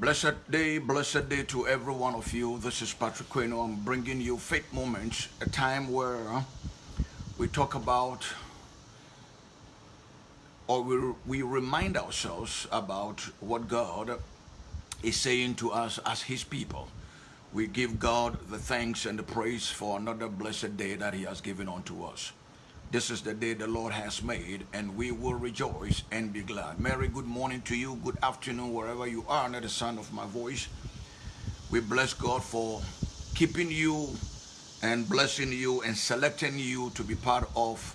Blessed day, blessed day to every one of you. This is Patrick Queno. I'm bringing you Faith Moments, a time where we talk about or we, we remind ourselves about what God is saying to us as His people. We give God the thanks and the praise for another blessed day that He has given unto us. This is the day the Lord has made, and we will rejoice and be glad. Mary, good morning to you. Good afternoon, wherever you are, under the sound of my voice. We bless God for keeping you and blessing you and selecting you to be part of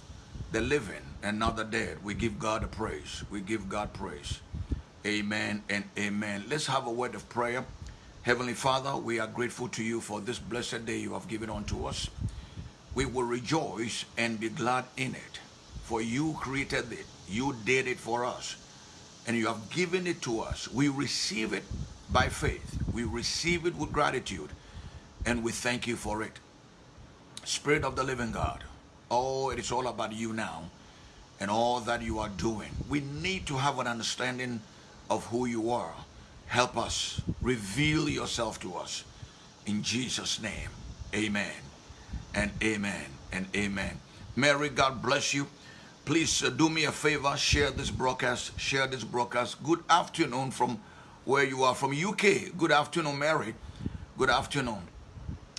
the living and not the dead. We give God a praise. We give God praise. Amen and amen. Let's have a word of prayer. Heavenly Father, we are grateful to you for this blessed day you have given unto us. We will rejoice and be glad in it. For you created it. You did it for us. And you have given it to us. We receive it by faith. We receive it with gratitude. And we thank you for it. Spirit of the living God. Oh, it is all about you now and all that you are doing. We need to have an understanding of who you are. Help us. Reveal yourself to us. In Jesus' name, amen and amen and amen. Mary, God bless you. Please uh, do me a favor, share this broadcast, share this broadcast. Good afternoon from where you are, from UK. Good afternoon, Mary. Good afternoon.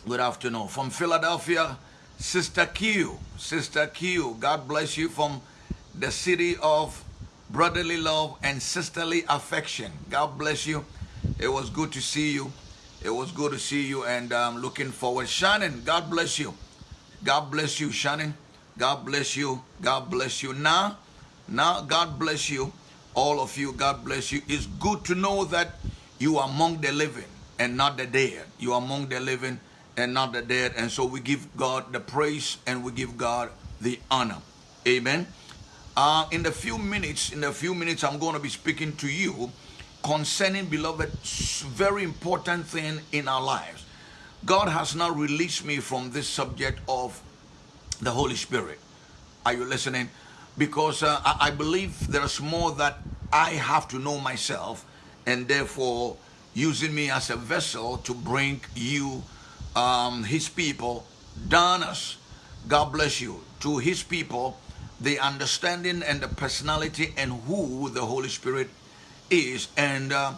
Good afternoon. From Philadelphia, Sister Q. Sister Q, God bless you from the city of brotherly love and sisterly affection. God bless you. It was good to see you. It was good to see you and I'm um, looking forward. Shannon, God bless you. God bless you, Shannon. God bless you. God bless you. Now, now, God bless you. All of you, God bless you. It's good to know that you are among the living and not the dead. You are among the living and not the dead. And so we give God the praise and we give God the honor. Amen. Uh, in the few minutes, in a few minutes, I'm going to be speaking to you concerning, beloved, very important thing in our lives. God has now released me from this subject of the Holy Spirit. Are you listening? Because uh, I, believe there's more that I have to know myself, and therefore using me as a vessel to bring you, um, His people, donors, God bless you, to His people the understanding and the personality and who the Holy Spirit is and uh,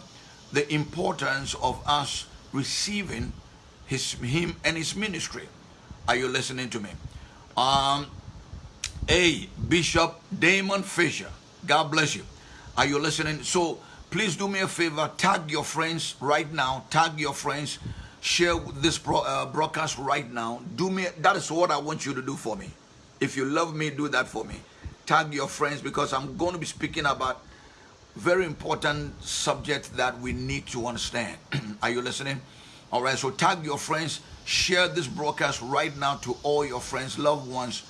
the importance of us receiving his him and his ministry. Are you listening to me? Um, a Bishop Damon Fisher. God bless you. Are you listening? So please do me a favor. Tag your friends right now. Tag your friends. Share this pro, uh, broadcast right now. Do me. That is what I want you to do for me. If you love me, do that for me. Tag your friends because I'm going to be speaking about very important subject that we need to understand. Are you listening? All right, so tag your friends, share this broadcast right now to all your friends, loved ones,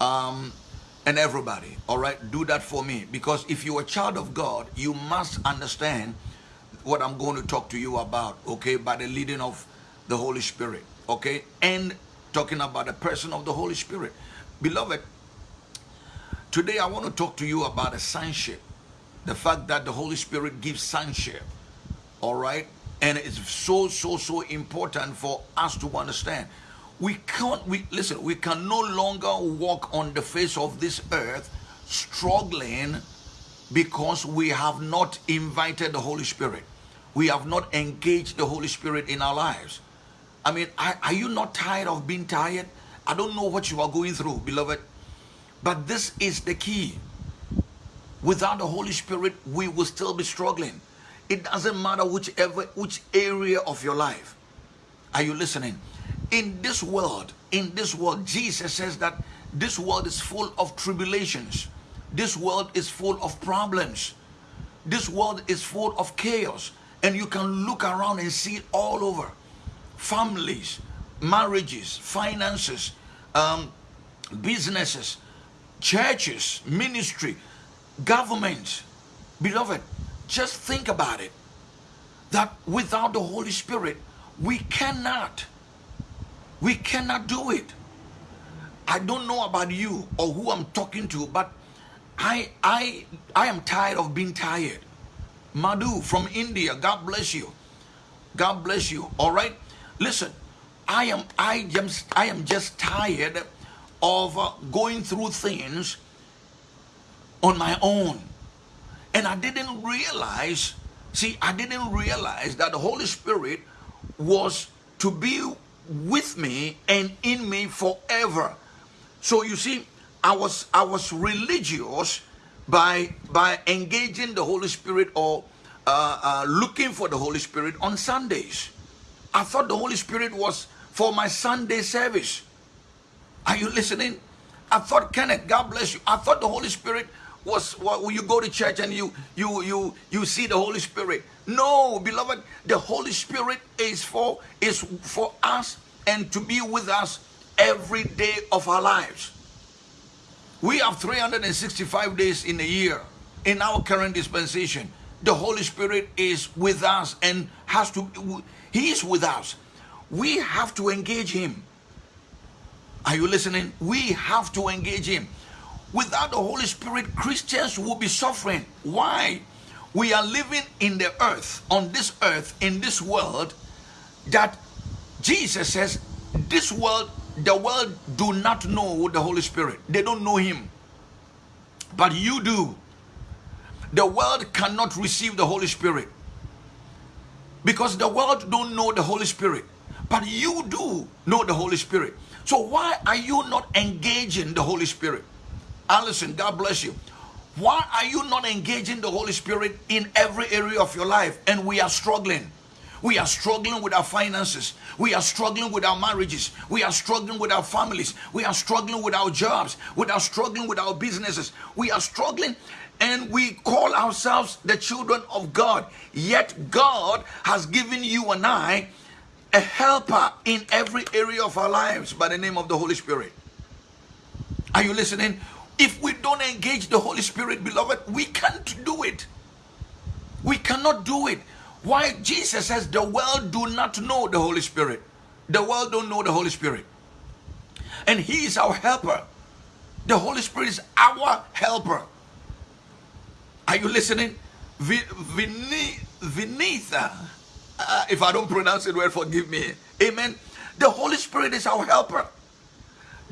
um, and everybody. All right, do that for me because if you're a child of God, you must understand what I'm going to talk to you about, okay, by the leading of the Holy Spirit, okay, and talking about the person of the Holy Spirit. Beloved, today I want to talk to you about a sonship. The fact that the Holy Spirit gives sonship. All right? And it's so, so, so important for us to understand. We can't, we listen, we can no longer walk on the face of this earth struggling because we have not invited the Holy Spirit. We have not engaged the Holy Spirit in our lives. I mean, are, are you not tired of being tired? I don't know what you are going through, beloved, but this is the key. Without the Holy Spirit, we will still be struggling. It doesn't matter whichever which area of your life. Are you listening? In this world, in this world, Jesus says that this world is full of tribulations. This world is full of problems. This world is full of chaos. And you can look around and see it all over. Families, marriages, finances, um, businesses, churches, ministry, government. Beloved, just think about it. That without the Holy Spirit, we cannot, we cannot do it. I don't know about you or who I'm talking to, but I I I am tired of being tired. Madhu from India, God bless you. God bless you. All right. Listen, I am I am I am just tired of uh, going through things on my own. And I didn't realize, see, I didn't realize that the Holy Spirit was to be with me and in me forever. So you see, I was I was religious by by engaging the Holy Spirit or uh, uh, looking for the Holy Spirit on Sundays. I thought the Holy Spirit was for my Sunday service. Are you listening? I thought, Kenneth, God bless you. I thought the Holy Spirit was well, you go to church and you you you you see the Holy Spirit. No, beloved, the Holy Spirit is for is for us and to be with us every day of our lives. We have 365 days in a year in our current dispensation. The Holy Spirit is with us and has to he is with us. We have to engage him. Are you listening? We have to engage him. Without the Holy Spirit, Christians will be suffering. Why? We are living in the earth, on this earth, in this world, that Jesus says, this world, the world do not know the Holy Spirit. They don't know him. But you do. The world cannot receive the Holy Spirit. Because the world don't know the Holy Spirit. But you do know the Holy Spirit. So why are you not engaging the Holy Spirit? Allison, God bless you. Why are you not engaging the Holy Spirit in every area of your life? And we are struggling. We are struggling with our finances. We are struggling with our marriages. We are struggling with our families. We are struggling with our jobs. We are struggling with our businesses. We are struggling and we call ourselves the children of God. Yet God has given you and I a helper in every area of our lives by the name of the Holy Spirit. Are you listening? If we don't engage the Holy Spirit, beloved, we can't do it. We cannot do it. Why? Jesus says the world do not know the Holy Spirit. The world don't know the Holy Spirit. And He is our helper. The Holy Spirit is our helper. Are you listening? Vinitha uh, if I don't pronounce it well, forgive me. Amen. The Holy Spirit is our helper.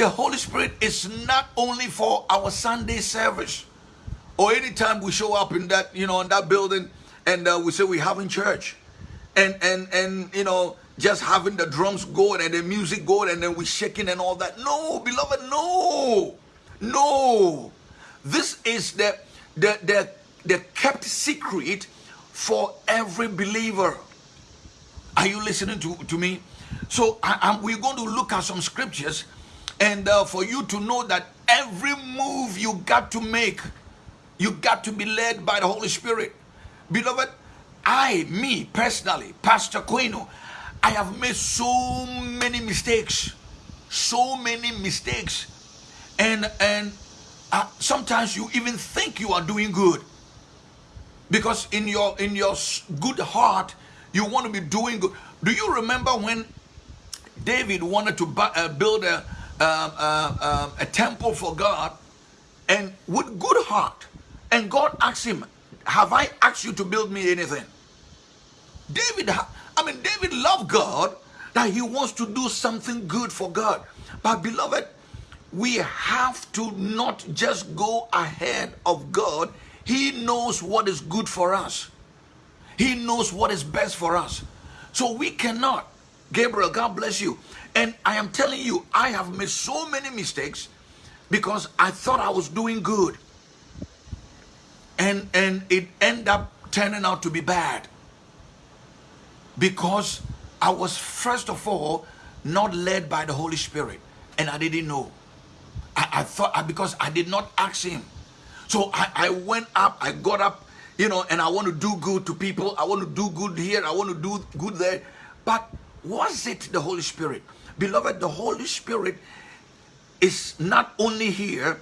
The Holy Spirit is not only for our Sunday service or anytime we show up in that, you know, in that building and uh, we say we're having church and, and, and, you know, just having the drums going and the music going and then we're shaking and all that. No, beloved, no, no. This is the, the, the, the kept secret for every believer. Are you listening to, to me? So I, we're going to look at some scriptures and uh, for you to know that every move you got to make, you got to be led by the Holy Spirit. Beloved, I, me personally, Pastor Quino, I have made so many mistakes, so many mistakes. And, and uh, sometimes you even think you are doing good because in your in your good heart you want to be doing good. Do you remember when David wanted to uh, build a, uh, uh, a temple for God and with good heart? And God asked him, have I asked you to build me anything? David, I mean, David loved God that he wants to do something good for God. But beloved, we have to not just go ahead of God. He knows what is good for us. He knows what is best for us. So we cannot. Gabriel, God bless you. And I am telling you, I have made so many mistakes because I thought I was doing good. And, and it ended up turning out to be bad. Because I was, first of all, not led by the Holy Spirit. And I didn't know. I, I thought, because I did not ask him. So I, I went up, I got up you know, and I want to do good to people. I want to do good here. I want to do good there. But was it the Holy Spirit? Beloved, the Holy Spirit is not only here,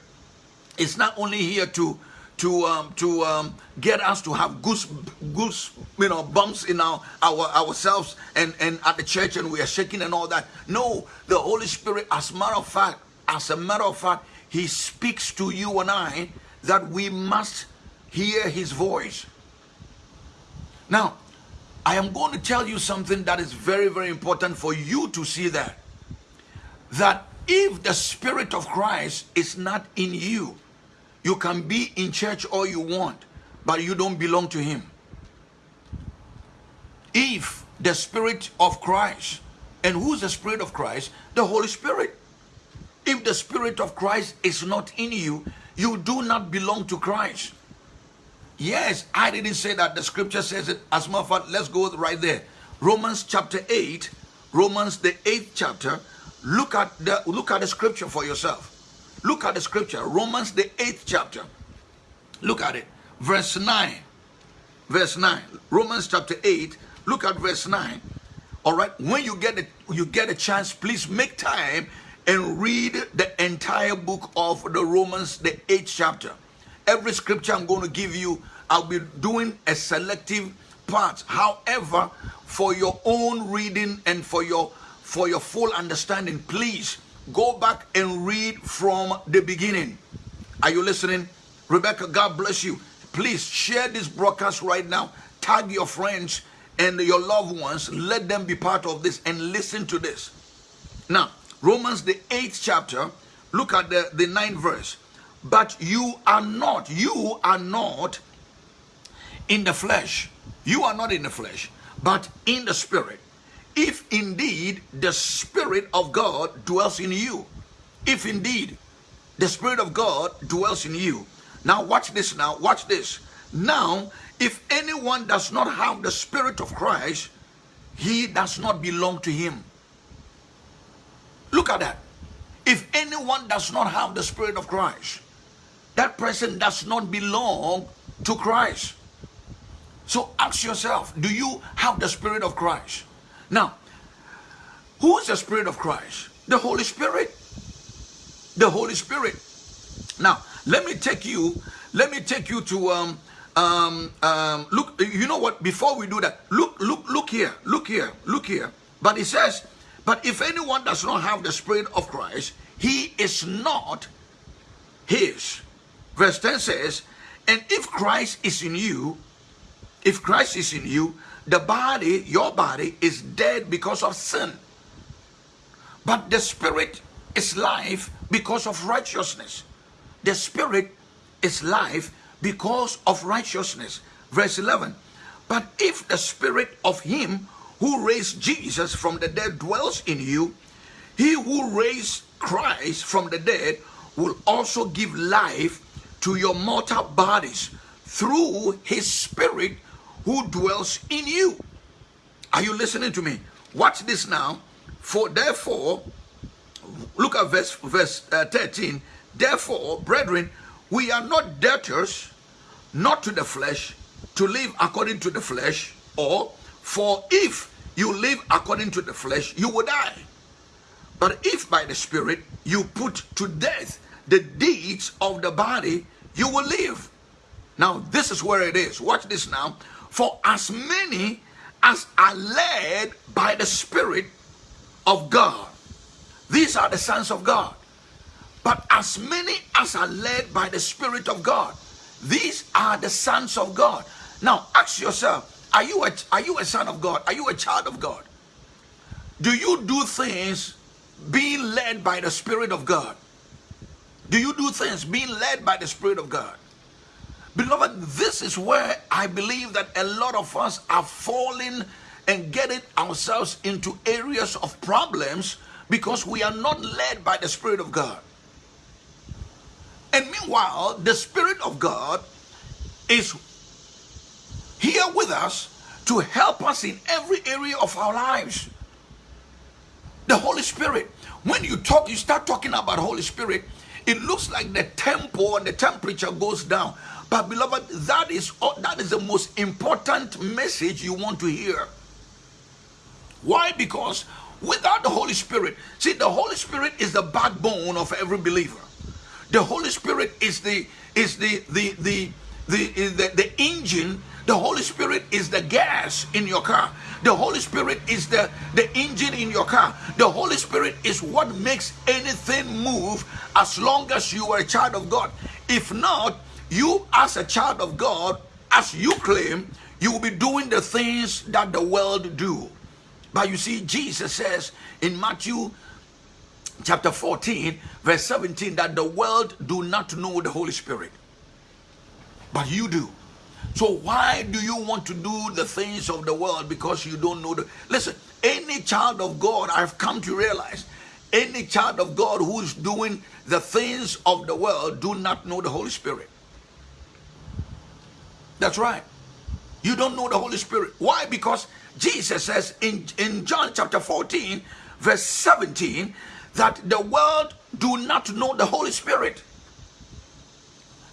it's not only here to to um, to um, get us to have goose goose you know bumps in our, our ourselves and and at the church and we are shaking and all that. No, the Holy Spirit, as matter of fact, as a matter of fact, he speaks to you and I that we must hear his voice. Now, I am going to tell you something that is very, very important for you to see that. That if the Spirit of Christ is not in you, you can be in church all you want, but you don't belong to Him. If the Spirit of Christ, and who's the Spirit of Christ? The Holy Spirit. If the Spirit of Christ is not in you, you do not belong to Christ. Yes, I didn't say that. The scripture says it. As a matter of fact, let's go right there. Romans chapter 8, Romans the 8th chapter. Look at the look at the scripture for yourself. Look at the scripture. Romans the 8th chapter. Look at it. Verse 9. Verse 9. Romans chapter 8. Look at verse 9. All right. When you get a, you get a chance, please make time and read the entire book of the Romans, the 8th chapter every scripture I'm going to give you, I'll be doing a selective part. However, for your own reading and for your for your full understanding, please go back and read from the beginning. Are you listening? Rebecca, God bless you. Please share this broadcast right now. Tag your friends and your loved ones. Let them be part of this and listen to this. Now, Romans the 8th chapter, look at the, the 9th verse. But you are not, you are not in the flesh. You are not in the flesh, but in the spirit. If indeed the spirit of God dwells in you. If indeed the spirit of God dwells in you. Now watch this now, watch this. Now, if anyone does not have the spirit of Christ, he does not belong to him. Look at that. If anyone does not have the spirit of Christ, that person does not belong to Christ. So ask yourself, do you have the Spirit of Christ? Now, who is the Spirit of Christ? The Holy Spirit. The Holy Spirit. Now, let me take you, let me take you to um um um look, you know what, before we do that, look, look, look here, look here, look here. But it says, but if anyone does not have the Spirit of Christ, he is not his. Verse 10 says, And if Christ is in you, if Christ is in you, the body, your body, is dead because of sin. But the spirit is life because of righteousness. The spirit is life because of righteousness. Verse 11. But if the spirit of him who raised Jesus from the dead dwells in you, he who raised Christ from the dead will also give life to your mortal bodies through his spirit who dwells in you. Are you listening to me? Watch this now. For therefore, look at verse, verse uh, 13. Therefore, brethren, we are not debtors, not to the flesh, to live according to the flesh, or for if you live according to the flesh, you will die. But if by the Spirit you put to death the deeds of the body, you will live. Now, this is where it is. Watch this now. For as many as are led by the Spirit of God, these are the sons of God. But as many as are led by the Spirit of God, these are the sons of God. Now, ask yourself, are you a, are you a son of God? Are you a child of God? Do you do things being led by the Spirit of God? Do you do things being led by the Spirit of God? Beloved, this is where I believe that a lot of us are falling and getting ourselves into areas of problems because we are not led by the Spirit of God. And meanwhile, the Spirit of God is here with us to help us in every area of our lives. The Holy Spirit. When you talk, you start talking about Holy Spirit, it looks like the tempo and the temperature goes down. But beloved, that is that is the most important message you want to hear. Why? Because without the Holy Spirit, see, the Holy Spirit is the backbone of every believer. The Holy Spirit is the is the the the the, the, the engine The Holy Spirit is the gas in your car. The Holy Spirit is the, the engine in your car. The Holy Spirit is what makes anything move as long as you are a child of God. If not, you as a child of God, as you claim, you will be doing the things that the world do. But you see, Jesus says in Matthew chapter 14, verse 17, that the world do not know the Holy Spirit. But you do. So why do you want to do the things of the world because you don't know the listen, any child of God, I've come to realize, any child of God who is doing the things of the world do not know the Holy Spirit. That's right. You don't know the Holy Spirit. Why? Because Jesus says in, in John chapter 14, verse 17, that the world do not know the Holy Spirit.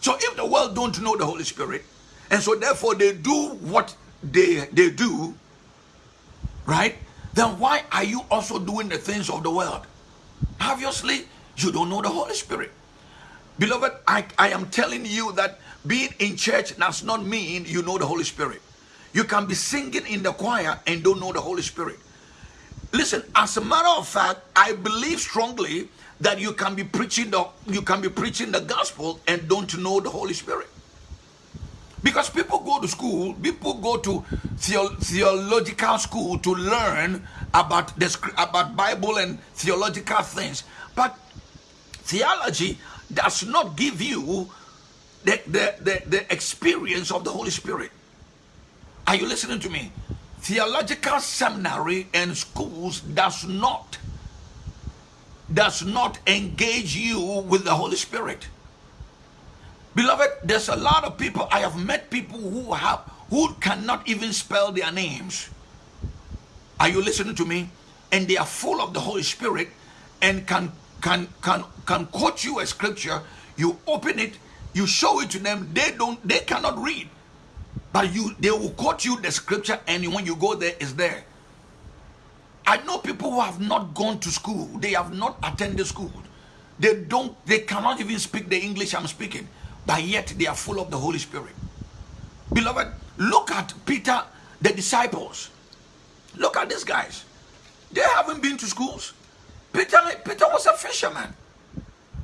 So if the world don't know the Holy Spirit, and so therefore they do what they they do right? Then why are you also doing the things of the world? Obviously you don't know the holy spirit. Beloved i i am telling you that being in church does not mean you know the holy spirit. You can be singing in the choir and don't know the holy spirit. Listen as a matter of fact i believe strongly that you can be preaching the you can be preaching the gospel and don't know the holy spirit because people go to school, people go to theological school to learn about the about Bible and theological things. But theology does not give you the, the, the, the experience of the Holy Spirit. Are you listening to me? Theological seminary and schools does not does not engage you with the Holy Spirit. Beloved, there's a lot of people, I have met people who have, who cannot even spell their names. Are you listening to me? And they are full of the Holy Spirit and can, can, can, can quote you a scripture. You open it, you show it to them. They don't, they cannot read. But you, they will quote you the scripture and when you go there, it's there. I know people who have not gone to school. They have not attended school. They don't, they cannot even speak the English I'm speaking but yet they are full of the Holy Spirit. Beloved, look at Peter, the disciples. Look at these guys. They haven't been to schools. Peter, Peter was a fisherman.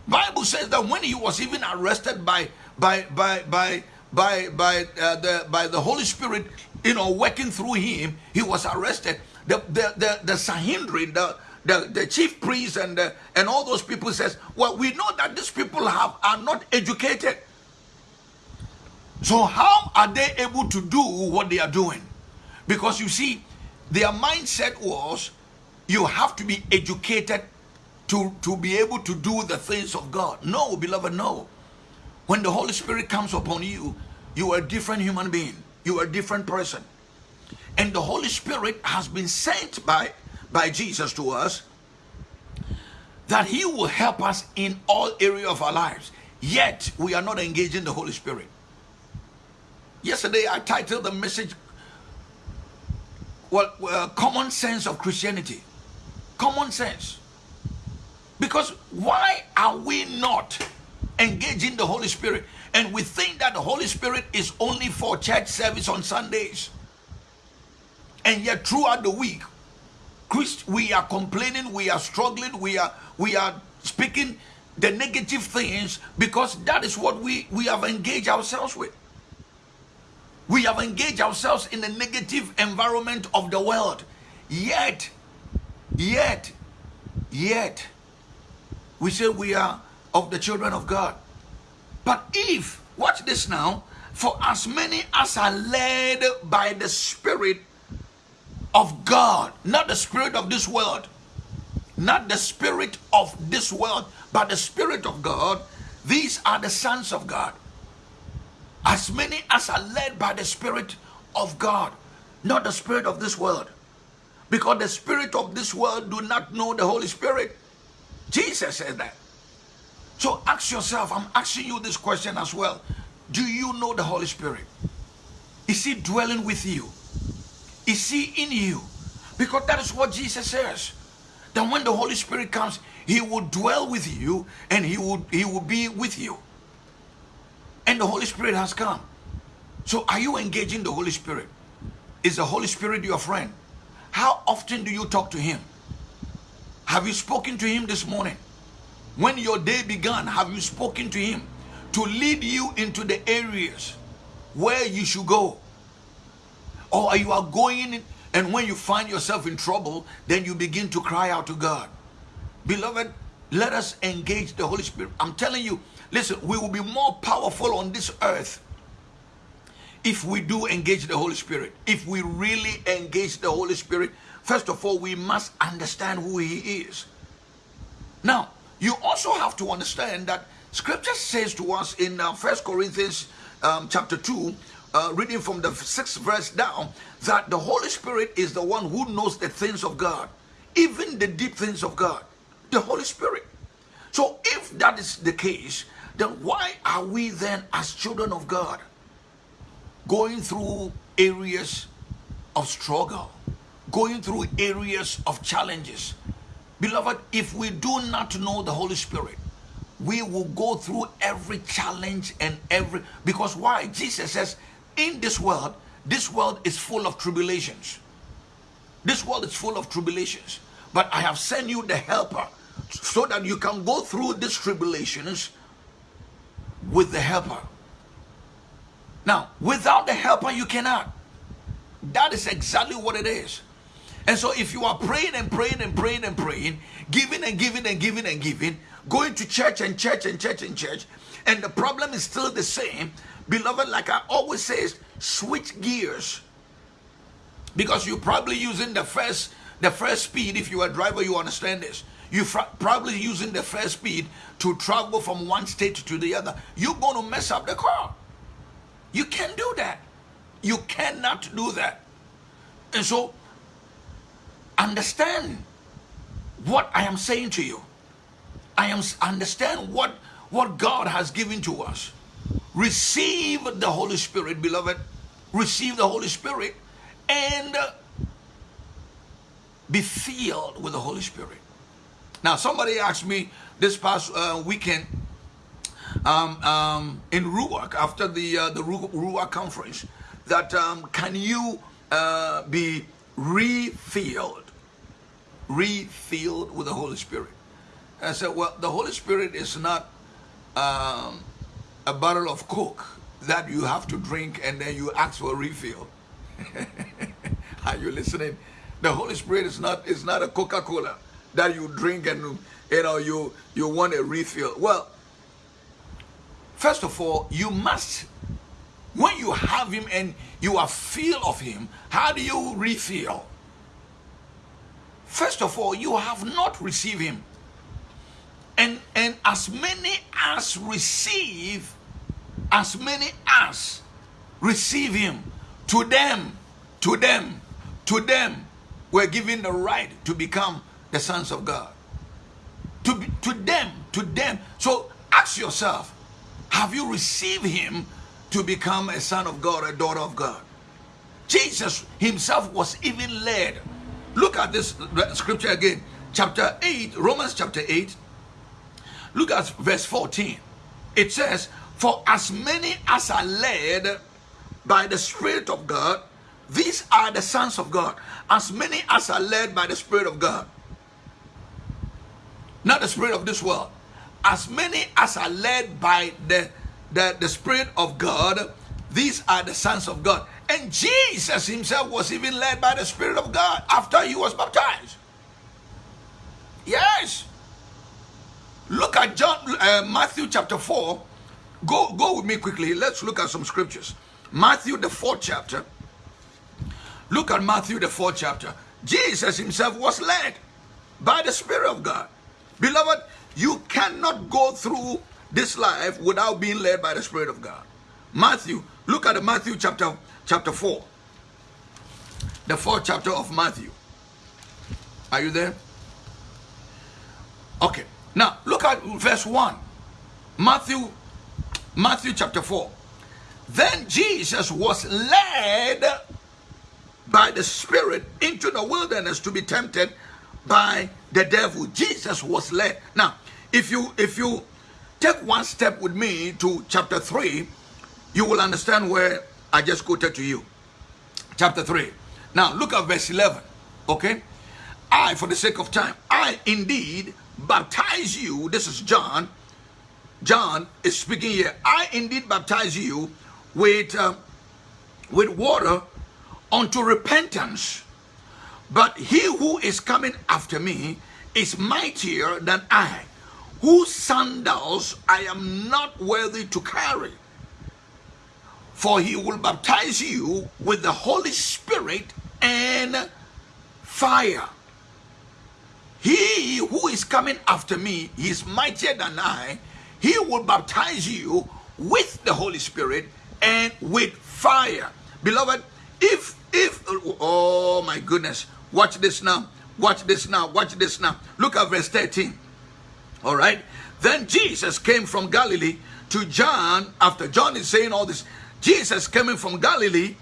Bible says that when he was even arrested by by by by by by uh, the by the Holy Spirit, you know, working through him, he was arrested. The the the, the Sanhedrin, the the, the chief priest and the, and all those people says, well, we know that these people have are not educated. So how are they able to do what they are doing? Because you see, their mindset was you have to be educated to, to be able to do the things of God. No, beloved, no. When the Holy Spirit comes upon you, you are a different human being. You are a different person. And the Holy Spirit has been sent by, by Jesus to us that he will help us in all area of our lives. Yet, we are not engaging the Holy Spirit. Yesterday, I titled the message, well, uh, Common Sense of Christianity. Common sense. Because why are we not engaging the Holy Spirit? And we think that the Holy Spirit is only for church service on Sundays. And yet throughout the week, Christ, we are complaining, we are struggling, we are we are speaking the negative things because that is what we, we have engaged ourselves with. We have engaged ourselves in the negative environment of the world. Yet, yet, yet, we say we are of the children of God. But if, watch this now, for as many as are led by the Spirit of God, not the Spirit of this world, not the Spirit of this world, but the Spirit of God, these are the sons of God as many as are led by the Spirit of God, not the Spirit of this world. Because the Spirit of this world do not know the Holy Spirit. Jesus said that. So ask yourself, I'm asking you this question as well. Do you know the Holy Spirit? Is he dwelling with you? Is he in you? Because that is what Jesus says. That when the Holy Spirit comes, he will dwell with you and he will, he will be with you and the Holy Spirit has come. So are you engaging the Holy Spirit? Is the Holy Spirit your friend? How often do you talk to him? Have you spoken to him this morning? When your day began, have you spoken to him to lead you into the areas where you should go? Or are you are going and when you find yourself in trouble, then you begin to cry out to God. Beloved, let us engage the Holy Spirit. I'm telling you, listen, we will be more powerful on this earth if we do engage the Holy Spirit. If we really engage the Holy Spirit, first of all, we must understand who He is. Now, you also have to understand that Scripture says to us in uh, First Corinthians um, chapter 2, uh, reading from the sixth verse down, that the Holy Spirit is the one who knows the things of God, even the deep things of God. The Holy Spirit. So if that is the case, then why are we then as children of God going through areas of struggle, going through areas of challenges? Beloved, if we do not know the Holy Spirit, we will go through every challenge and every because why? Jesus says in this world this world is full of tribulations. This world is full of tribulations. But i have sent you the helper so that you can go through these tribulations with the helper now without the helper you cannot that is exactly what it is and so if you are praying and praying and praying and praying giving and giving and giving and giving going to church and church and church and church, and the problem is still the same, beloved, like I always say, switch gears. Because you're probably using the first the first speed. If you're a driver, you understand this. You're probably using the first speed to travel from one state to the other. You're going to mess up the car. You can't do that. You cannot do that. And so, understand what I am saying to you. I am understand what what God has given to us. Receive the Holy Spirit, beloved. Receive the Holy Spirit and be filled with the Holy Spirit. Now, somebody asked me this past uh, weekend um, um, in Ruach after the uh, the Ruach conference that um, can you uh, be refilled, refilled with the Holy Spirit? I said, well, the Holy Spirit is not um, a bottle of Coke that you have to drink and then you ask for a refill. Are you listening? The Holy Spirit is not is not a Coca-Cola that you drink and you know you you want a refill. Well, first of all, you must when you have him and you are filled of him, how do you refill? First of all, you have not received him. And, and as many as receive, as many as receive him, to them, to them, to them, we're given the right to become the sons of God. To, be, to them, to them. So ask yourself, have you received him to become a son of God, a daughter of God? Jesus himself was even led. Look at this scripture again. Chapter 8, Romans chapter 8, Look at verse 14. It says, For as many as are led by the Spirit of God, these are the sons of God. As many as are led by the Spirit of God. Not the Spirit of this world. As many as are led by the, the, the Spirit of God, these are the sons of God. And Jesus himself was even led by the Spirit of God after he was baptized. Yes. Look at John, uh, Matthew chapter 4. Go, go with me quickly. Let's look at some scriptures. Matthew, the fourth chapter. Look at Matthew, the fourth chapter. Jesus himself was led by the Spirit of God. Beloved, you cannot go through this life without being led by the Spirit of God. Matthew, look at Matthew chapter, chapter 4. The fourth chapter of Matthew. Are you there? Okay. Now, look at verse 1. Matthew, Matthew chapter 4. Then Jesus was led by the Spirit into the wilderness to be tempted by the devil. Jesus was led. Now, if you if you take one step with me to chapter 3, you will understand where I just quoted to you. Chapter 3. Now look at verse 11. Okay? I, for the sake of time, I indeed baptize you. This is John. John is speaking here. I indeed baptize you with, uh, with water unto repentance. But he who is coming after me is mightier than I, whose sandals I am not worthy to carry. For he will baptize you with the Holy Spirit and fire. He who is coming after me, is mightier than I. He will baptize you with the Holy Spirit and with fire. Beloved, if, if, oh my goodness, watch this now, watch this now, watch this now. Look at verse 13. All right. Then Jesus came from Galilee to John, after John is saying all this, Jesus coming from Galilee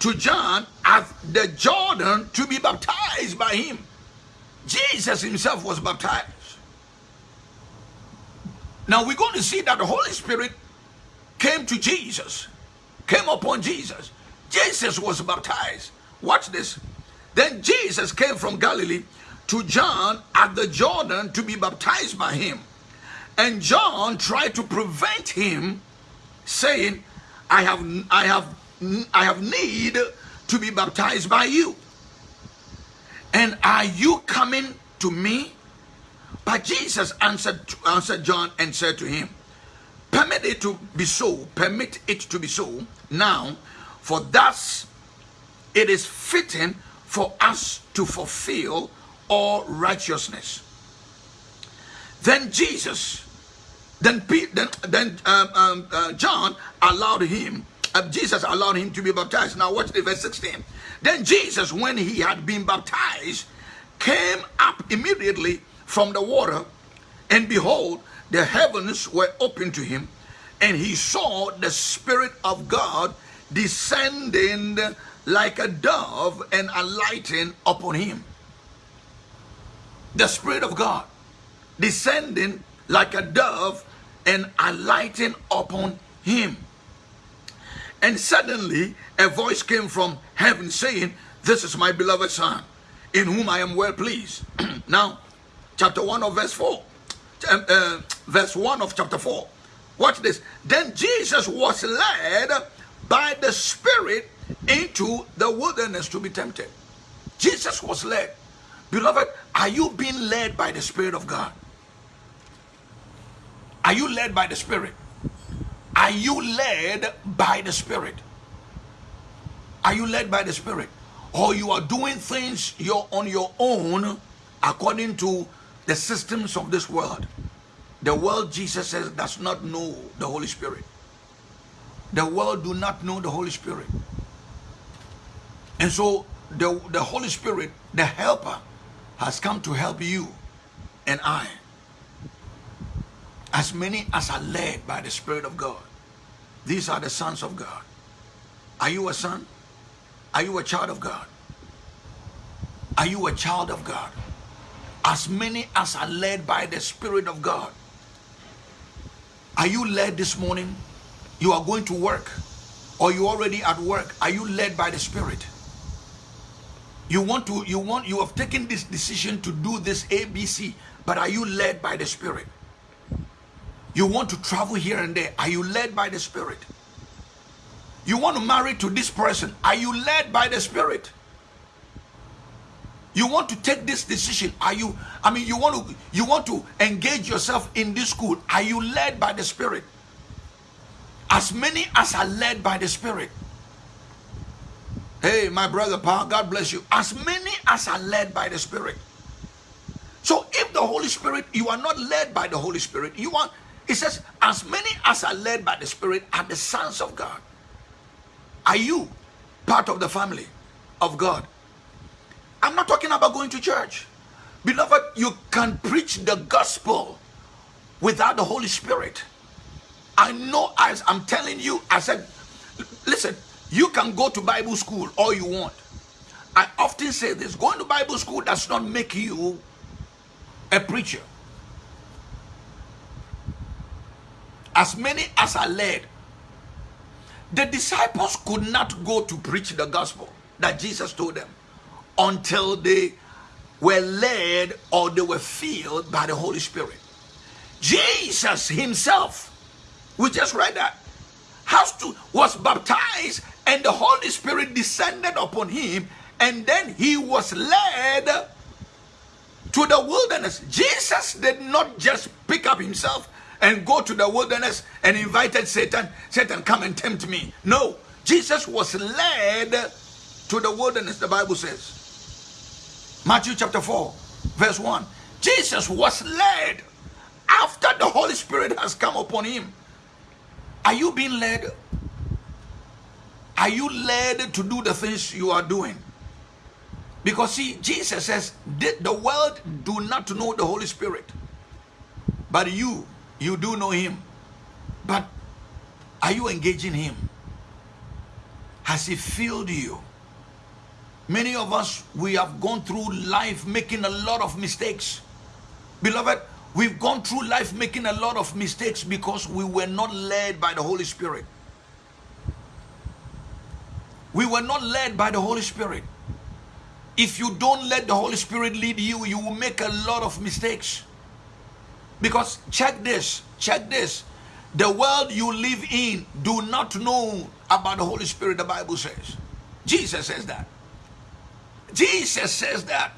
to John at the Jordan to be baptized by him. Jesus himself was baptized. Now we're going to see that the Holy Spirit came to Jesus, came upon Jesus. Jesus was baptized. Watch this. Then Jesus came from Galilee to John at the Jordan to be baptized by him. And John tried to prevent him, saying, I have, I have, I have need to be baptized by you. And are you coming to me? But Jesus answered, answered John and said to him, Permit it to be so, permit it to be so now, for thus it is fitting for us to fulfill all righteousness. Then Jesus, then then, then um, um, uh, John allowed him, uh, Jesus allowed him to be baptized. Now watch the verse 16. Then Jesus, when he had been baptized, came up immediately from the water, and behold, the heavens were opened to him, and he saw the Spirit of God descending like a dove and alighting upon him. The Spirit of God descending like a dove and alighting upon him. And suddenly a voice came from heaven saying, This is my beloved Son, in whom I am well pleased. now, chapter 1 of verse 4, uh, uh, verse 1 of chapter 4. Watch this. Then Jesus was led by the Spirit into the wilderness to be tempted. Jesus was led. Beloved, are you being led by the Spirit of God? Are you led by the Spirit? Are you led by the Spirit? Are you led by the Spirit? Or you are doing things you're on your own according to the systems of this world. The world, Jesus says, does not know the Holy Spirit. The world do not know the Holy Spirit. And so the, the Holy Spirit, the helper, has come to help you and I. As many as are led by the Spirit of God. These are the sons of God. Are you a son? Are you a child of God? Are you a child of God? As many as are led by the Spirit of God. Are you led this morning? You are going to work or you already at work. Are you led by the Spirit? You want to, you want, you have taken this decision to do this ABC, but are you led by the Spirit? You want to travel here and there. Are you led by the Spirit? You want to marry to this person. Are you led by the Spirit? You want to take this decision. Are you, I mean, you want to, you want to engage yourself in this school. Are you led by the Spirit? As many as are led by the Spirit. Hey, my brother Paul, God bless you. As many as are led by the Spirit. So if the Holy Spirit, you are not led by the Holy Spirit, you are, it says, as many as are led by the Spirit are the sons of God. Are you part of the family of God? I'm not talking about going to church. Beloved, you can preach the gospel without the Holy Spirit. I know as I'm telling you, I said, listen, you can go to Bible school all you want. I often say this going to Bible school does not make you a preacher. As many as are led, the disciples could not go to preach the gospel that Jesus told them until they were led or they were filled by the Holy Spirit. Jesus himself, we just read that, has to was baptized and the Holy Spirit descended upon him and then he was led to the wilderness. Jesus did not just pick up himself and go to the wilderness and invited Satan, Satan, come and tempt me. No, Jesus was led to the wilderness, the Bible says. Matthew chapter 4, verse 1. Jesus was led after the Holy Spirit has come upon him. Are you being led? Are you led to do the things you are doing? Because see, Jesus says, Did the world do not know the Holy Spirit. But you, you do know him. But are you engaging him? Has he filled you? Many of us, we have gone through life making a lot of mistakes. Beloved, we've gone through life making a lot of mistakes because we were not led by the Holy Spirit. We were not led by the Holy Spirit. If you don't let the Holy Spirit lead you, you will make a lot of mistakes. Because check this, check this. The world you live in do not know about the Holy Spirit, the Bible says. Jesus says that. Jesus says that.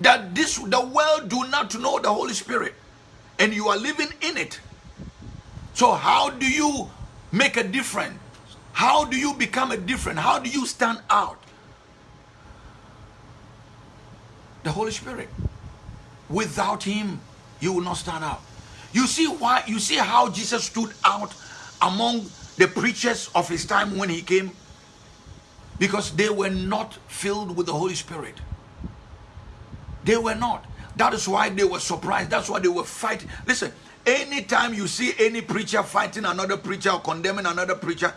That this the world do not know the Holy Spirit. And you are living in it. So how do you make a difference? How do you become a different? How do you stand out? The Holy Spirit. Without Him, you will not stand out. You see why? You see how Jesus stood out among the preachers of his time when he came? Because they were not filled with the Holy Spirit. They were not. That is why they were surprised. That's why they were fighting. Listen, anytime you see any preacher fighting another preacher or condemning another preacher,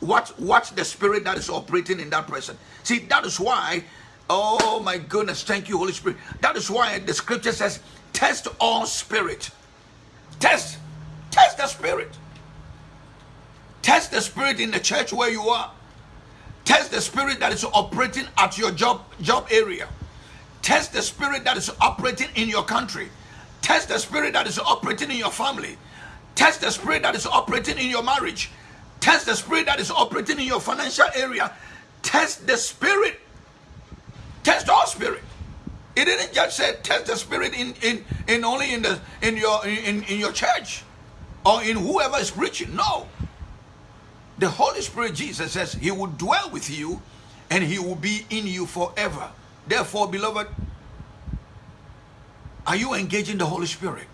watch, watch the spirit that is operating in that person. See, that is why, oh my goodness, thank you, Holy Spirit. That is why the scripture says, Test all spirit. Test. Test the spirit. Test the spirit in the church where you are. Test the spirit that is operating at your job job area. Test the spirit that is operating in your country. Test the spirit that is operating in your family. Test the spirit that is operating in your marriage. Test the spirit that is operating in your financial area. Test the spirit. Test all spirit. It didn't just say test the spirit in, in, in only in the in your in, in your church or in whoever is preaching. No. The Holy Spirit, Jesus says, He will dwell with you and He will be in you forever. Therefore, beloved, are you engaging the Holy Spirit?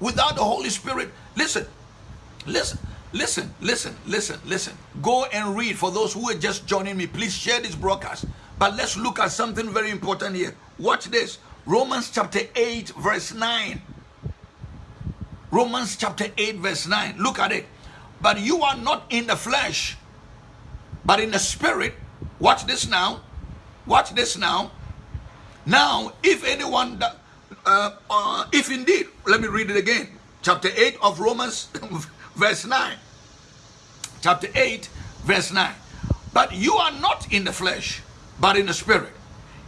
Without the Holy Spirit, listen, listen, listen, listen, listen, listen. Go and read for those who are just joining me. Please share this broadcast. But let's look at something very important here. Watch this. Romans chapter 8, verse 9. Romans chapter 8, verse 9. Look at it. But you are not in the flesh, but in the spirit. Watch this now. Watch this now. Now, if anyone, uh, uh, if indeed, let me read it again. Chapter 8 of Romans, verse 9. Chapter 8, verse 9. But you are not in the flesh, but in the spirit.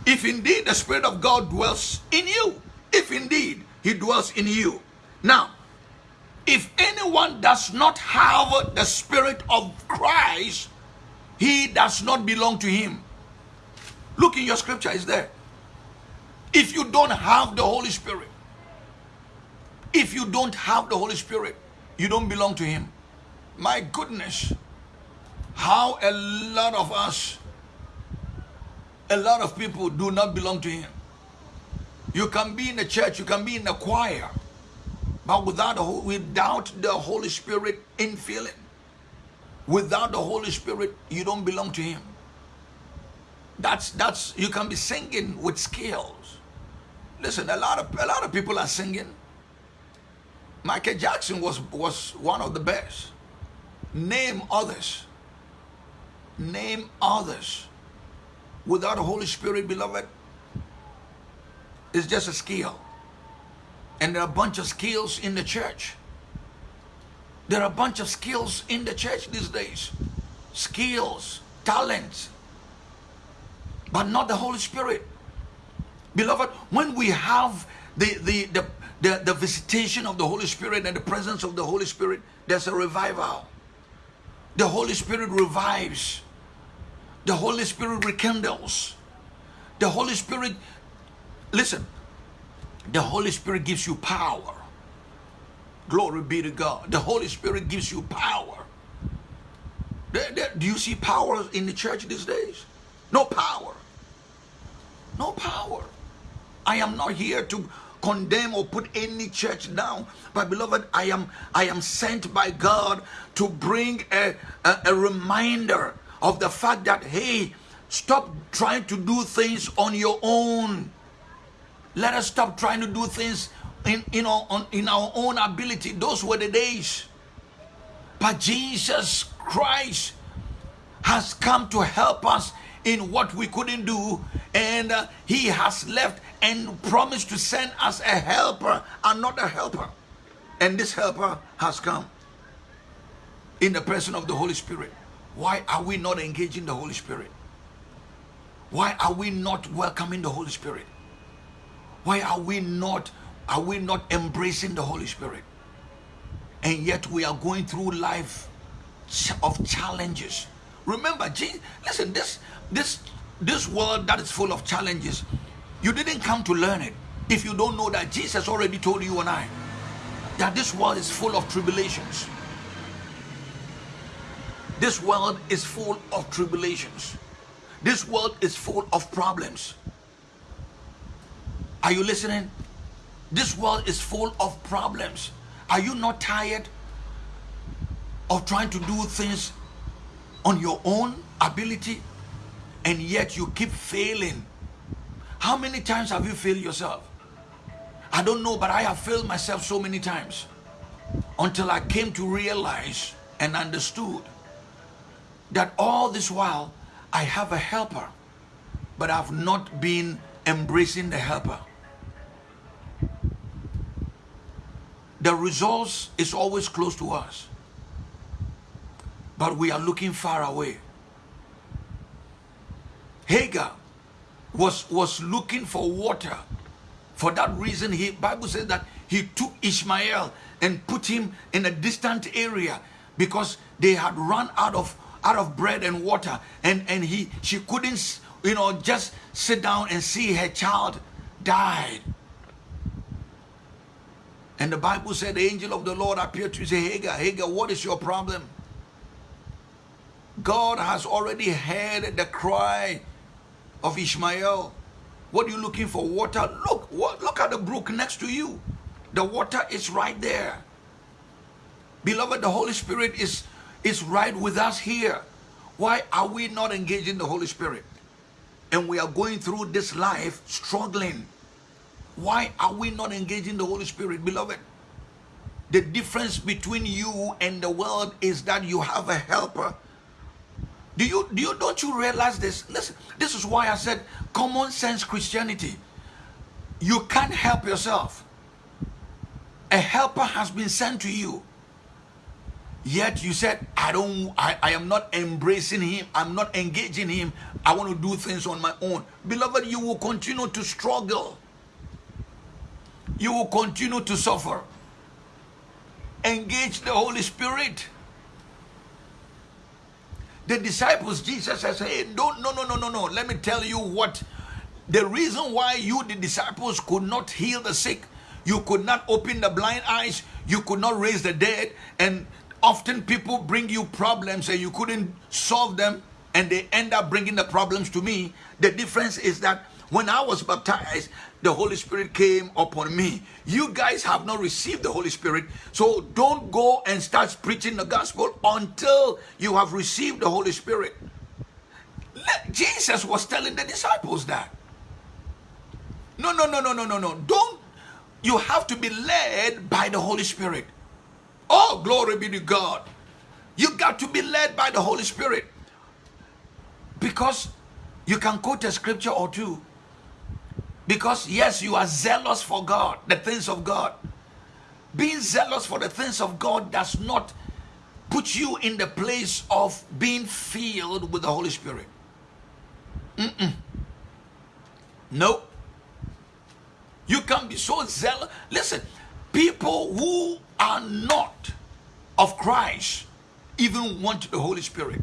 If indeed the spirit of God dwells in you, if indeed he dwells in you. Now, if anyone does not have the spirit of Christ, he does not belong to him. Look in your scripture, is there. If you don't have the Holy Spirit, if you don't have the Holy Spirit, you don't belong to him. My goodness, how a lot of us a lot of people do not belong to him. You can be in the church, you can be in the choir, but without without the Holy Spirit infilling, without the Holy Spirit, you don't belong to him. That's that's you can be singing with skills. Listen, a lot of a lot of people are singing. Michael Jackson was was one of the best. Name others. Name others without the Holy Spirit, beloved, it's just a skill. And there are a bunch of skills in the church. There are a bunch of skills in the church these days. Skills, talents, but not the Holy Spirit. Beloved, when we have the, the, the, the, the visitation of the Holy Spirit and the presence of the Holy Spirit, there's a revival. The Holy Spirit revives. The Holy Spirit rekindles. The Holy Spirit, listen, the Holy Spirit gives you power. Glory be to God. The Holy Spirit gives you power. Do you see power in the church these days? No power. No power. I am not here to condemn or put any church down. But beloved, I am I am sent by God to bring a, a, a reminder of the fact that hey, stop trying to do things on your own. Let us stop trying to do things in, in, our, on, in our own ability. Those were the days. But Jesus Christ has come to help us in what we couldn't do, and uh, He has left and promised to send us a helper, another helper. And this helper has come in the person of the Holy Spirit. Why are we not engaging the Holy Spirit? Why are we not welcoming the Holy Spirit? Why are we not are we not embracing the Holy Spirit? And yet we are going through life of challenges. Remember, Jesus, listen, this this this world that is full of challenges, you didn't come to learn it. If you don't know that Jesus already told you and I that this world is full of tribulations. This world is full of tribulations. This world is full of problems. Are you listening? This world is full of problems. Are you not tired of trying to do things on your own ability and yet you keep failing? How many times have you failed yourself? I don't know, but I have failed myself so many times until I came to realize and understood that all this while I have a helper, but I've not been embracing the helper. The resource is always close to us, but we are looking far away. Hagar was, was looking for water. For that reason, he Bible says that he took Ishmael and put him in a distant area because they had run out of out of bread and water and and he she couldn't you know just sit down and see her child died and the Bible said the angel of the Lord appeared to say, Hagar, Hagar, what is your problem? God has already heard the cry of Ishmael. What are you looking for? Water? Look, what, look at the brook next to you. The water is right there. Beloved, the Holy Spirit is, is right with us here. Why are we not engaging the Holy Spirit? And we are going through this life struggling why are we not engaging the Holy Spirit, beloved? The difference between you and the world is that you have a helper. Do you, do you, don't you realize this? Listen, this is why I said common sense Christianity. You can't help yourself. A helper has been sent to you. Yet you said, I don't, I, I am not embracing him. I'm not engaging him. I want to do things on my own. Beloved, you will continue to struggle you will continue to suffer. Engage the Holy Spirit. The disciples, Jesus says, hey, don't, no, no, no, no, no. Let me tell you what. The reason why you, the disciples, could not heal the sick, you could not open the blind eyes, you could not raise the dead, and often people bring you problems and you couldn't solve them, and they end up bringing the problems to me. The difference is that when I was baptized, the Holy Spirit came upon me. You guys have not received the Holy Spirit, so don't go and start preaching the gospel until you have received the Holy Spirit. Jesus was telling the disciples that. No, no, no, no, no, no, no. Don't. You have to be led by the Holy Spirit. Oh, glory be to God. You got to be led by the Holy Spirit. Because you can quote a scripture or two because yes, you are zealous for God, the things of God. being zealous for the things of God does not put you in the place of being filled with the Holy Spirit. Mm-mm. No. You can be so zealous. Listen, people who are not of Christ even want the Holy Spirit.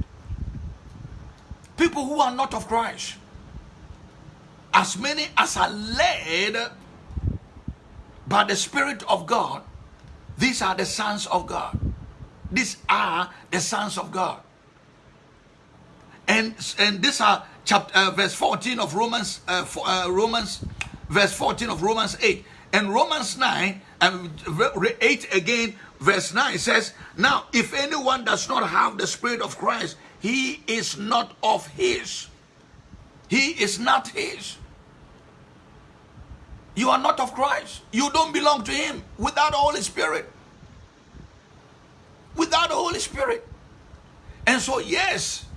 People who are not of Christ, as many as are led by the Spirit of God, these are the sons of God. These are the sons of God. And, and these are chapter uh, verse 14 of Romans uh, for, uh, Romans verse 14 of Romans 8 and Romans 9 and 8 again verse 9 says now if anyone does not have the spirit of Christ he is not of his he is not his you are not of Christ. You don't belong to Him without the Holy Spirit. Without the Holy Spirit. And so, yes,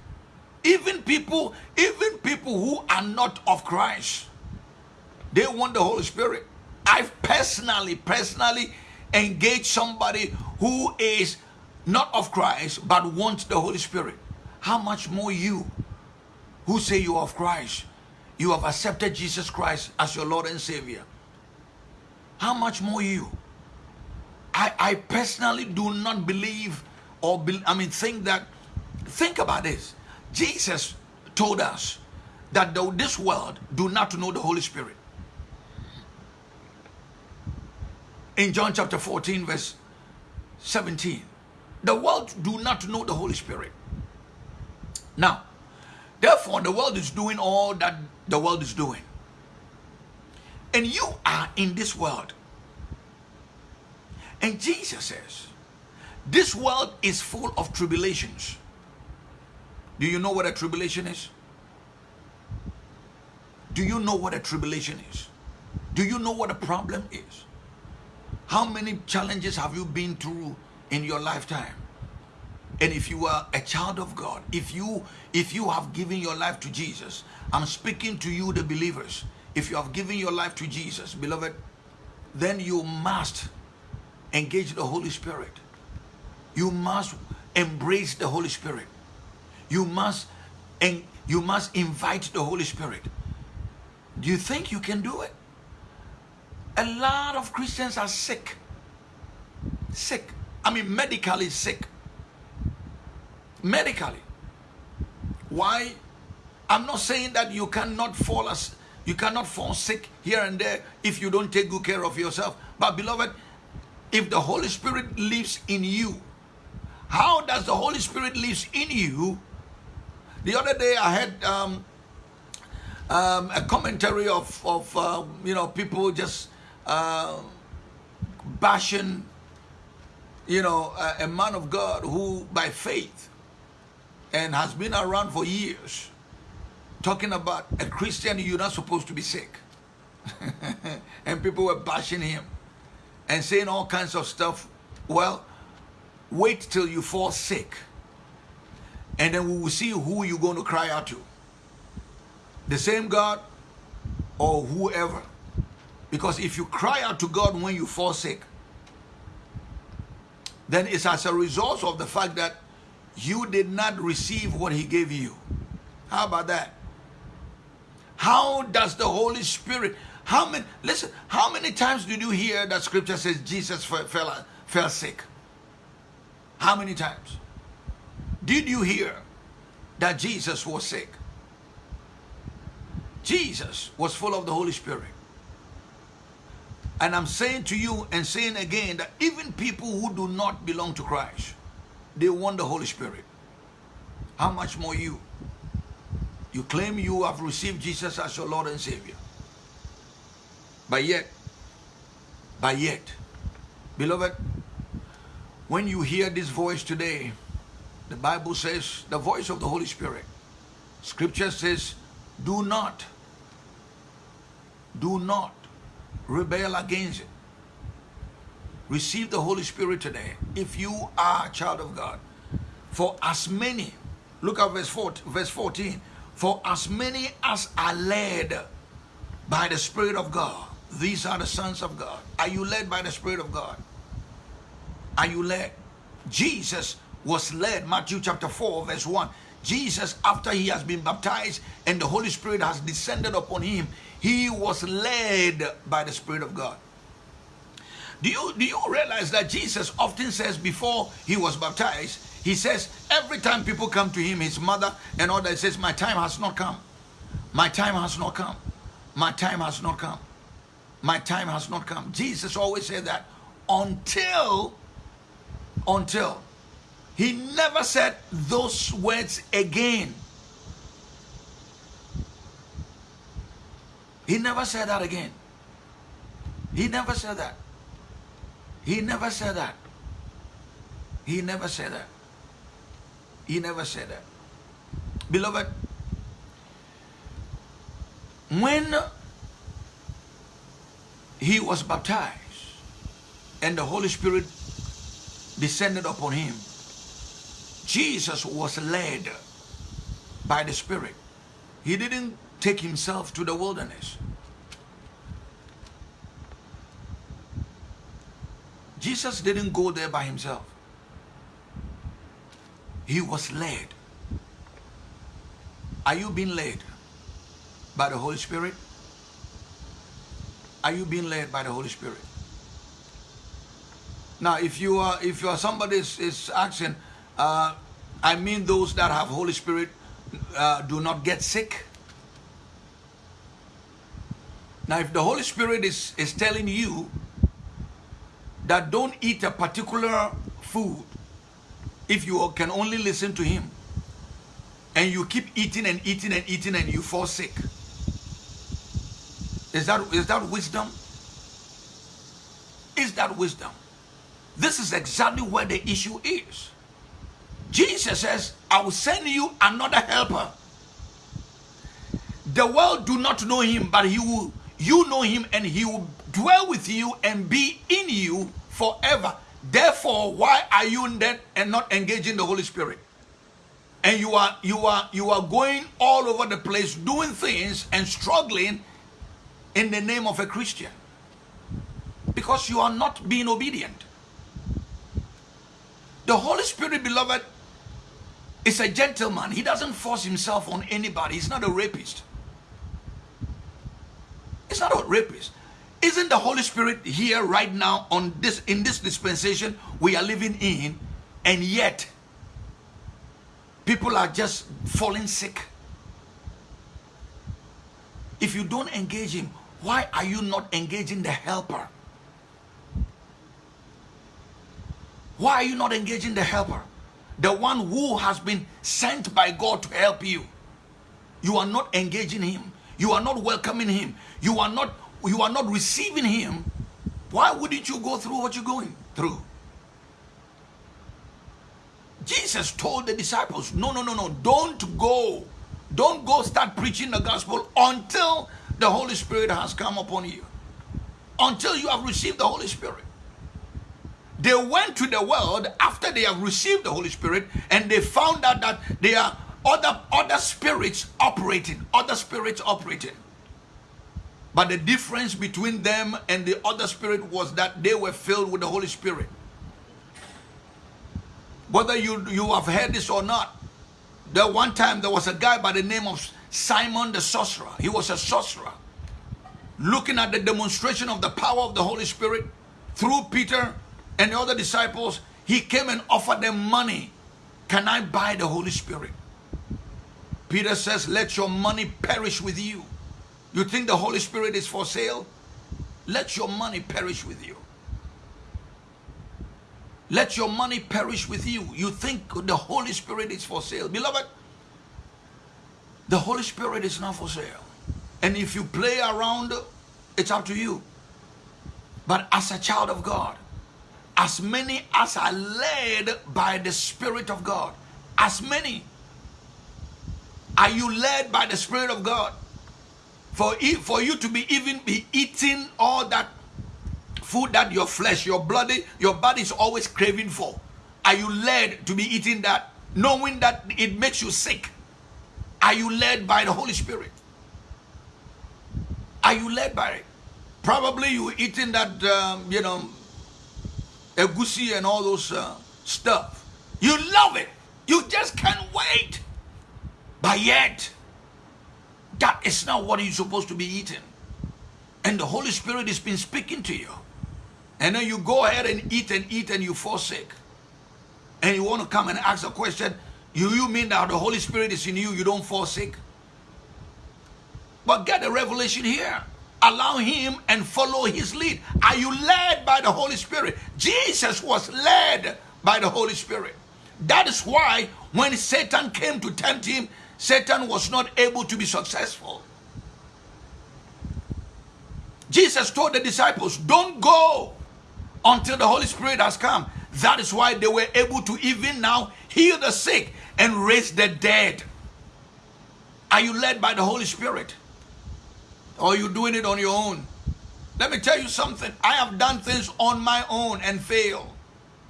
even people, even people who are not of Christ, they want the Holy Spirit. I've personally, personally engaged somebody who is not of Christ but wants the Holy Spirit. How much more you who say you are of Christ? You have accepted Jesus Christ as your Lord and Savior. How much more you? I, I personally do not believe or be, I mean think that think about this. Jesus told us that though this world do not know the Holy Spirit. In John chapter 14 verse 17. The world do not know the Holy Spirit. Now, therefore the world is doing all that the world is doing. And you are in this world. And Jesus says, this world is full of tribulations. Do you know what a tribulation is? Do you know what a tribulation is? Do you know what a problem is? How many challenges have you been through in your lifetime? And if you are a child of God, if you if you have given your life to Jesus, I'm speaking to you the believers if you have given your life to Jesus, beloved, then you must engage the Holy Spirit. You must embrace the Holy Spirit. You must and you must invite the Holy Spirit. Do you think you can do it? A lot of Christians are sick. Sick. I mean medically sick. Medically. Why? I'm not saying that you cannot fall as you cannot fall sick here and there if you don't take good care of yourself. But beloved, if the Holy Spirit lives in you, how does the Holy Spirit lives in you? The other day I had um, um, a commentary of, of uh, you know, people just uh, bashing, you know, a, a man of God who by faith and has been around for years talking about a Christian, you're not supposed to be sick. and people were bashing him and saying all kinds of stuff. Well, wait till you fall sick. And then we will see who you're going to cry out to. The same God or whoever. Because if you cry out to God when you fall sick, then it's as a result of the fact that you did not receive what he gave you. How about that? How does the Holy Spirit, how many, listen, how many times did you hear that scripture says Jesus fell, fell, fell sick? How many times? Did you hear that Jesus was sick? Jesus was full of the Holy Spirit. And I'm saying to you and saying again that even people who do not belong to Christ, they want the Holy Spirit. How much more you? You claim you have received Jesus as your Lord and Savior. But yet, but yet, beloved, when you hear this voice today, the Bible says, the voice of the Holy Spirit, Scripture says, do not, do not rebel against it. Receive the Holy Spirit today if you are a child of God. For as many, look at verse 14, verse 14 for as many as are led by the Spirit of God, these are the sons of God. Are you led by the Spirit of God? are you led? Jesus was led, Matthew chapter 4, verse 1. Jesus, after he has been baptized and the Holy Spirit has descended upon him, he was led by the Spirit of God. Do you, do you realize that Jesus often says before he was baptized, he says, every time people come to him, his mother and all that, says, my time has not come. My time has not come. My time has not come. My time has not come. Jesus always said that until, until. He never said those words again. He never said that again. He never said that. He never said that. He never said that. He never said that. Beloved, when he was baptized and the Holy Spirit descended upon him, Jesus was led by the Spirit. He didn't take himself to the wilderness. Jesus didn't go there by himself. He was led. Are you being led by the Holy Spirit? Are you being led by the Holy Spirit? Now, if you are, if you are somebody is, is asking, uh, I mean those that have Holy Spirit uh, do not get sick. Now, if the Holy Spirit is, is telling you that don't eat a particular food, if you can only listen to him and you keep eating and eating and eating and you fall sick is that is that wisdom? Is that wisdom? This is exactly where the issue is. Jesus says i will send you another helper. The world do not know him but he will you know him and he will dwell with you and be in you forever Therefore, why are you then and not engaging the Holy Spirit? And you are you are you are going all over the place doing things and struggling in the name of a Christian. Because you are not being obedient. The Holy Spirit, beloved, is a gentleman. He doesn't force himself on anybody. He's not a rapist. He's not a rapist. Isn't the Holy Spirit here right now on this in this dispensation we are living in and yet people are just falling sick? If you don't engage him, why are you not engaging the helper? Why are you not engaging the helper? The one who has been sent by God to help you. You are not engaging him. You are not welcoming him. You are not you are not receiving him, why wouldn't you go through what you're going through? Jesus told the disciples, no, no, no, no, don't go. Don't go start preaching the gospel until the Holy Spirit has come upon you. Until you have received the Holy Spirit. They went to the world after they have received the Holy Spirit and they found out that there are other, other spirits operating, other spirits operating. But the difference between them and the other spirit was that they were filled with the Holy Spirit. Whether you, you have heard this or not, the one time there was a guy by the name of Simon the sorcerer. He was a sorcerer. Looking at the demonstration of the power of the Holy Spirit through Peter and the other disciples, he came and offered them money. Can I buy the Holy Spirit? Peter says, let your money perish with you. You think the Holy Spirit is for sale? Let your money perish with you. Let your money perish with you. You think the Holy Spirit is for sale. Beloved, the Holy Spirit is not for sale. And if you play around, it's up to you. But as a child of God, as many as are led by the Spirit of God, as many are you led by the Spirit of God? For, for you to be even be eating all that food that your flesh, your bloody, your body is always craving for. Are you led to be eating that, knowing that it makes you sick? Are you led by the Holy Spirit? Are you led by it? Probably you eating that, um, you know, egusi and all those uh, stuff. You love it. You just can't wait. But yet, that is not what you're supposed to be eating. And the Holy Spirit has been speaking to you. And then you go ahead and eat and eat and you sick. And you want to come and ask a question, you, you mean that the Holy Spirit is in you, you don't sick? But get the revelation here. Allow him and follow his lead. Are you led by the Holy Spirit? Jesus was led by the Holy Spirit. That is why when Satan came to tempt him, Satan was not able to be successful. Jesus told the disciples, Don't go until the Holy Spirit has come. That is why they were able to even now heal the sick and raise the dead. Are you led by the Holy Spirit? Or are you doing it on your own? Let me tell you something. I have done things on my own and failed.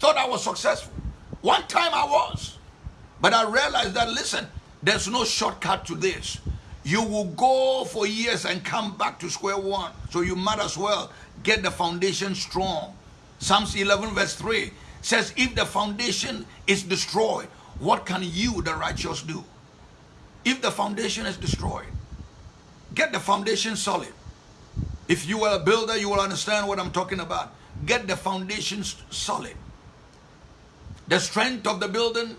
Thought I was successful. One time I was. But I realized that, listen, there's no shortcut to this. You will go for years and come back to square one. So you might as well get the foundation strong. Psalms 11 verse 3 says, if the foundation is destroyed, what can you, the righteous, do? If the foundation is destroyed, get the foundation solid. If you are a builder, you will understand what I'm talking about. Get the foundation solid. The strength of the building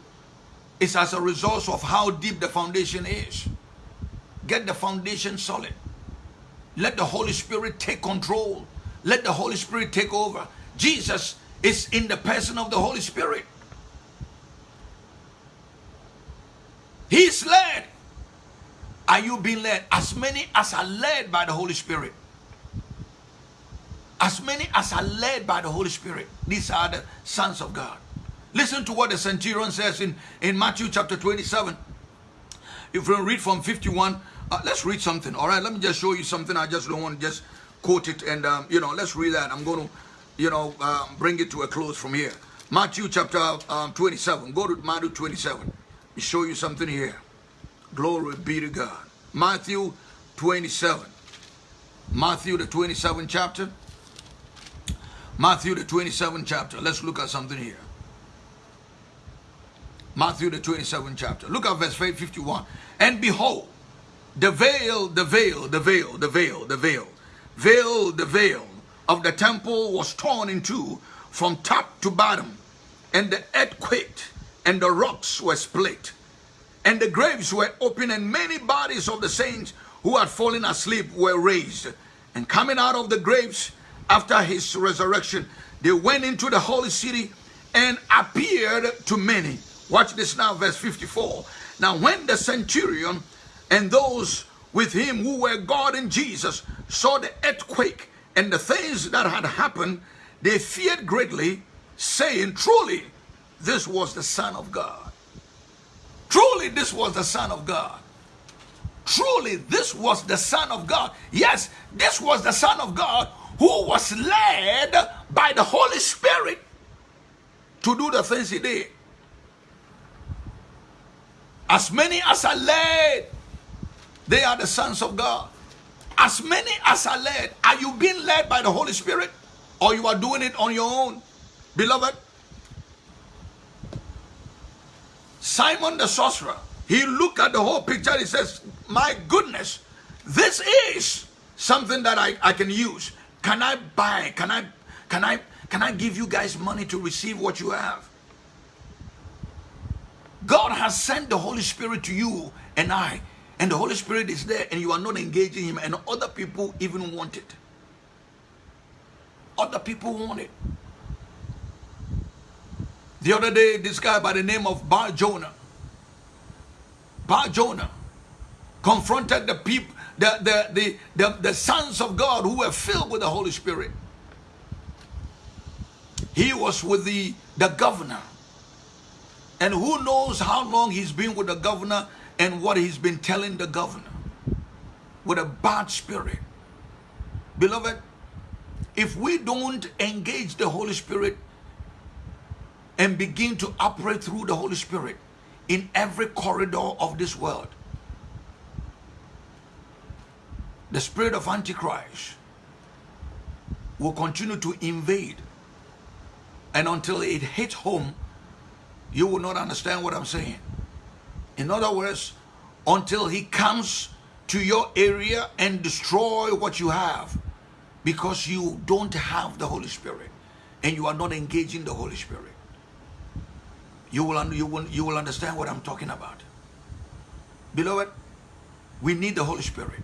is as a result of how deep the foundation is. Get the foundation solid. Let the Holy Spirit take control. Let the Holy Spirit take over. Jesus is in the person of the Holy Spirit. He's led. Are you being led? As many as are led by the Holy Spirit. As many as are led by the Holy Spirit. These are the sons of God. Listen to what the centurion says in, in Matthew chapter 27. If we read from 51, uh, let's read something. All right, let me just show you something. I just don't want to just quote it. And, um, you know, let's read that. I'm going to, you know, um, bring it to a close from here. Matthew chapter um, 27. Go to Matthew 27. Let me show you something here. Glory be to God. Matthew 27. Matthew the 27th chapter. Matthew the 27th chapter. Let's look at something here. Matthew the 27th chapter. Look at verse 51. And behold, the veil, the veil, the veil, the veil, the veil, veil, the veil of the temple was torn in two from top to bottom, and the earth quaked, and the rocks were split, and the graves were opened, and many bodies of the saints who had fallen asleep were raised. And coming out of the graves after his resurrection, they went into the holy city and appeared to many. Watch this now, verse 54. Now, when the centurion and those with him who were guarding Jesus saw the earthquake and the things that had happened, they feared greatly, saying, Truly, this was the Son of God. Truly, this was the Son of God. Truly, this was the Son of God. Yes, this was the Son of God who was led by the Holy Spirit to do the things he did. As many as are led, they are the sons of God. As many as are led, are you being led by the Holy Spirit or you are doing it on your own? Beloved, Simon the sorcerer, he looked at the whole picture. He says, My goodness, this is something that I, I can use. Can I buy? Can I can I can I give you guys money to receive what you have? God has sent the Holy Spirit to you and I, and the Holy Spirit is there, and you are not engaging Him, and other people even want it. Other people want it. The other day, this guy by the name of Bar Jonah, Bar Jonah, confronted the people, the, the, the, the, the sons of God who were filled with the Holy Spirit. He was with the, the governor and who knows how long he's been with the governor and what he's been telling the governor with a bad spirit. Beloved, if we don't engage the Holy Spirit and begin to operate through the Holy Spirit in every corridor of this world, the spirit of Antichrist will continue to invade And until it hits home, you will not understand what I'm saying. In other words, until he comes to your area and destroy what you have because you don't have the Holy Spirit and you are not engaging the Holy Spirit. You will, you will, you will understand what I'm talking about. Beloved, we need the Holy Spirit.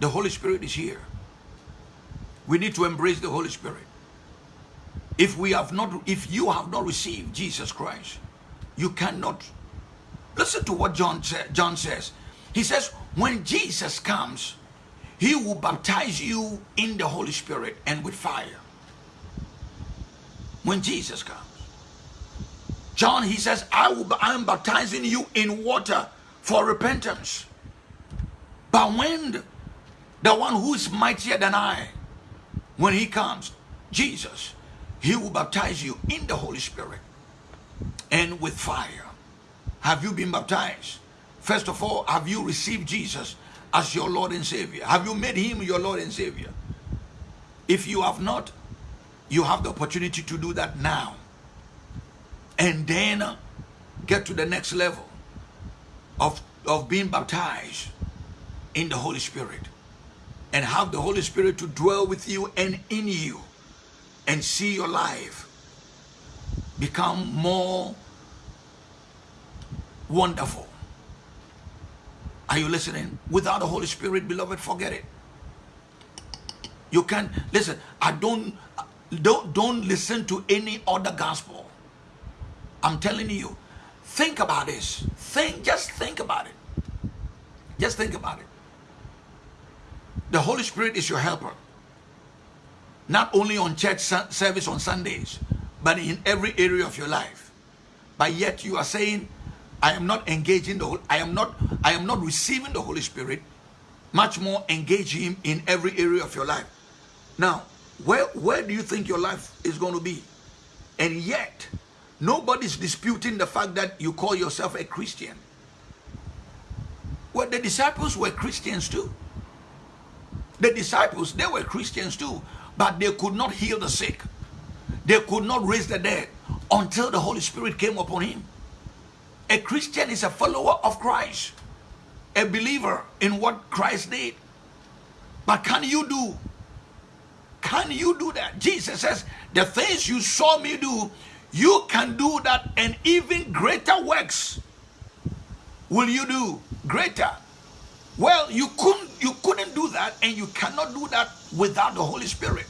The Holy Spirit is here. We need to embrace the Holy Spirit. If we have not, if you have not received Jesus Christ, you cannot. Listen to what John, John says. He says, when Jesus comes, he will baptize you in the Holy Spirit and with fire. When Jesus comes. John, he says, I, will, I am baptizing you in water for repentance. But when the one who is mightier than I, when he comes, Jesus, he will baptize you in the Holy Spirit and with fire. Have you been baptized? First of all, have you received Jesus as your Lord and Savior? Have you made him your Lord and Savior? If you have not, you have the opportunity to do that now. And then get to the next level of, of being baptized in the Holy Spirit and have the Holy Spirit to dwell with you and in you and see your life become more wonderful. Are you listening? Without the Holy Spirit, beloved, forget it. You can listen. I don't don't don't listen to any other gospel. I'm telling you. Think about this. Think just think about it. Just think about it. The Holy Spirit is your helper. Not only on church service on Sundays, but in every area of your life. But yet you are saying, I am not engaging the I am not I am not receiving the Holy Spirit, much more engaging him in every area of your life. Now, where where do you think your life is going to be? And yet, nobody's disputing the fact that you call yourself a Christian. Well, the disciples were Christians too. The disciples, they were Christians too, but they could not heal the sick. They could not raise the dead until the Holy Spirit came upon him. A Christian is a follower of Christ, a believer in what Christ did. But can you do? Can you do that? Jesus says, the things you saw me do, you can do that and even greater works will you do. Greater. Well, you couldn't you couldn't do that and you cannot do that without the Holy Spirit.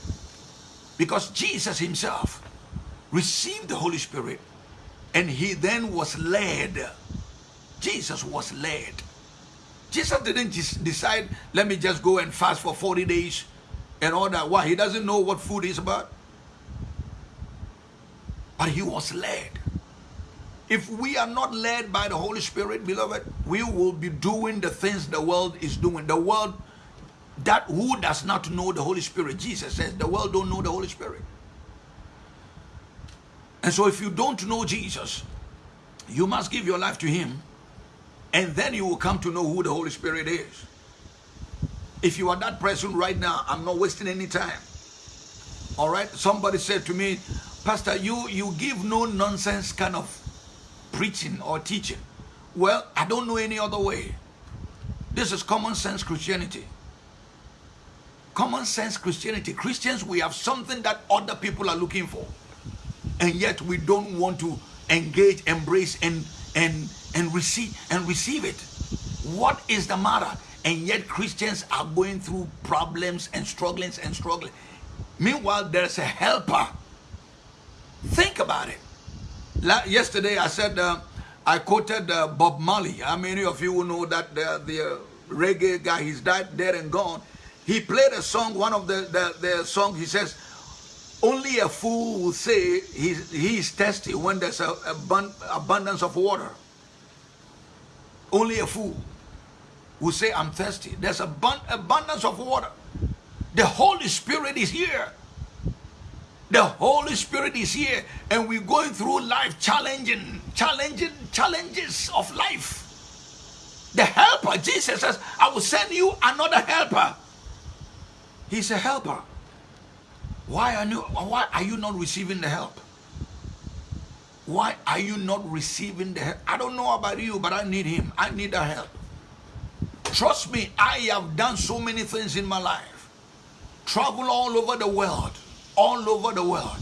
Because Jesus himself received the Holy Spirit and he then was led. Jesus was led. Jesus didn't just decide, let me just go and fast for 40 days and all that. Why? He doesn't know what food is about. But he was led. If we are not led by the Holy Spirit, beloved, we will be doing the things the world is doing. The world that who does not know the Holy Spirit, Jesus says, the world don't know the Holy Spirit. And so if you don't know Jesus, you must give your life to him and then you will come to know who the Holy Spirit is. If you are that person right now, I'm not wasting any time. All right? Somebody said to me, Pastor, you, you give no nonsense kind of preaching or teaching. Well, I don't know any other way. This is common sense Christianity common sense Christianity. Christians, we have something that other people are looking for. And yet we don't want to engage, embrace, and and and receive and receive it. What is the matter? And yet Christians are going through problems and strugglings and struggling. Meanwhile, there's a helper. Think about it. Yesterday I said, uh, I quoted uh, Bob Marley. How many of you know that the, the reggae guy, he's died, dead and gone. He played a song, one of the, the, the songs, he says, only a fool will say he's, he is thirsty when there's a, a abundance of water. Only a fool will say, I'm thirsty. There's abund abundance of water. The Holy Spirit is here. The Holy Spirit is here and we're going through life challenging, challenging challenges of life. The helper, Jesus says, I will send you another helper He's a helper. Why are you, why are you not receiving the help? Why are you not receiving the help? I don't know about you, but I need him. I need the help. Trust me, I have done so many things in my life. Travel all over the world. All over the world.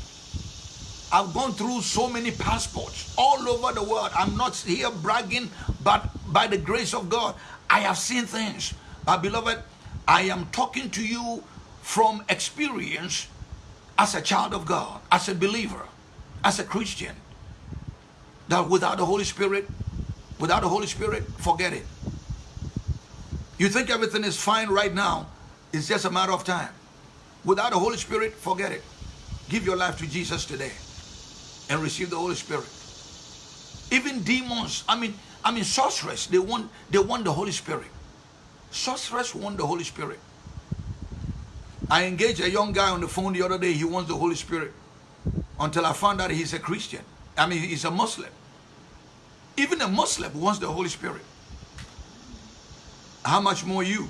I've gone through so many passports all over the world. I'm not here bragging, but by the grace of God, I have seen things. But beloved, I am talking to you from experience as a child of God, as a believer, as a Christian. That without the Holy Spirit, without the Holy Spirit, forget it. You think everything is fine right now, it's just a matter of time. Without the Holy Spirit, forget it. Give your life to Jesus today and receive the Holy Spirit. Even demons, I mean, I mean sorcerers, they want they want the Holy Spirit. Sorcerers want the Holy Spirit. I engaged a young guy on the phone the other day, he wants the Holy Spirit. Until I found out he's a Christian. I mean, he's a Muslim. Even a Muslim wants the Holy Spirit. How much more you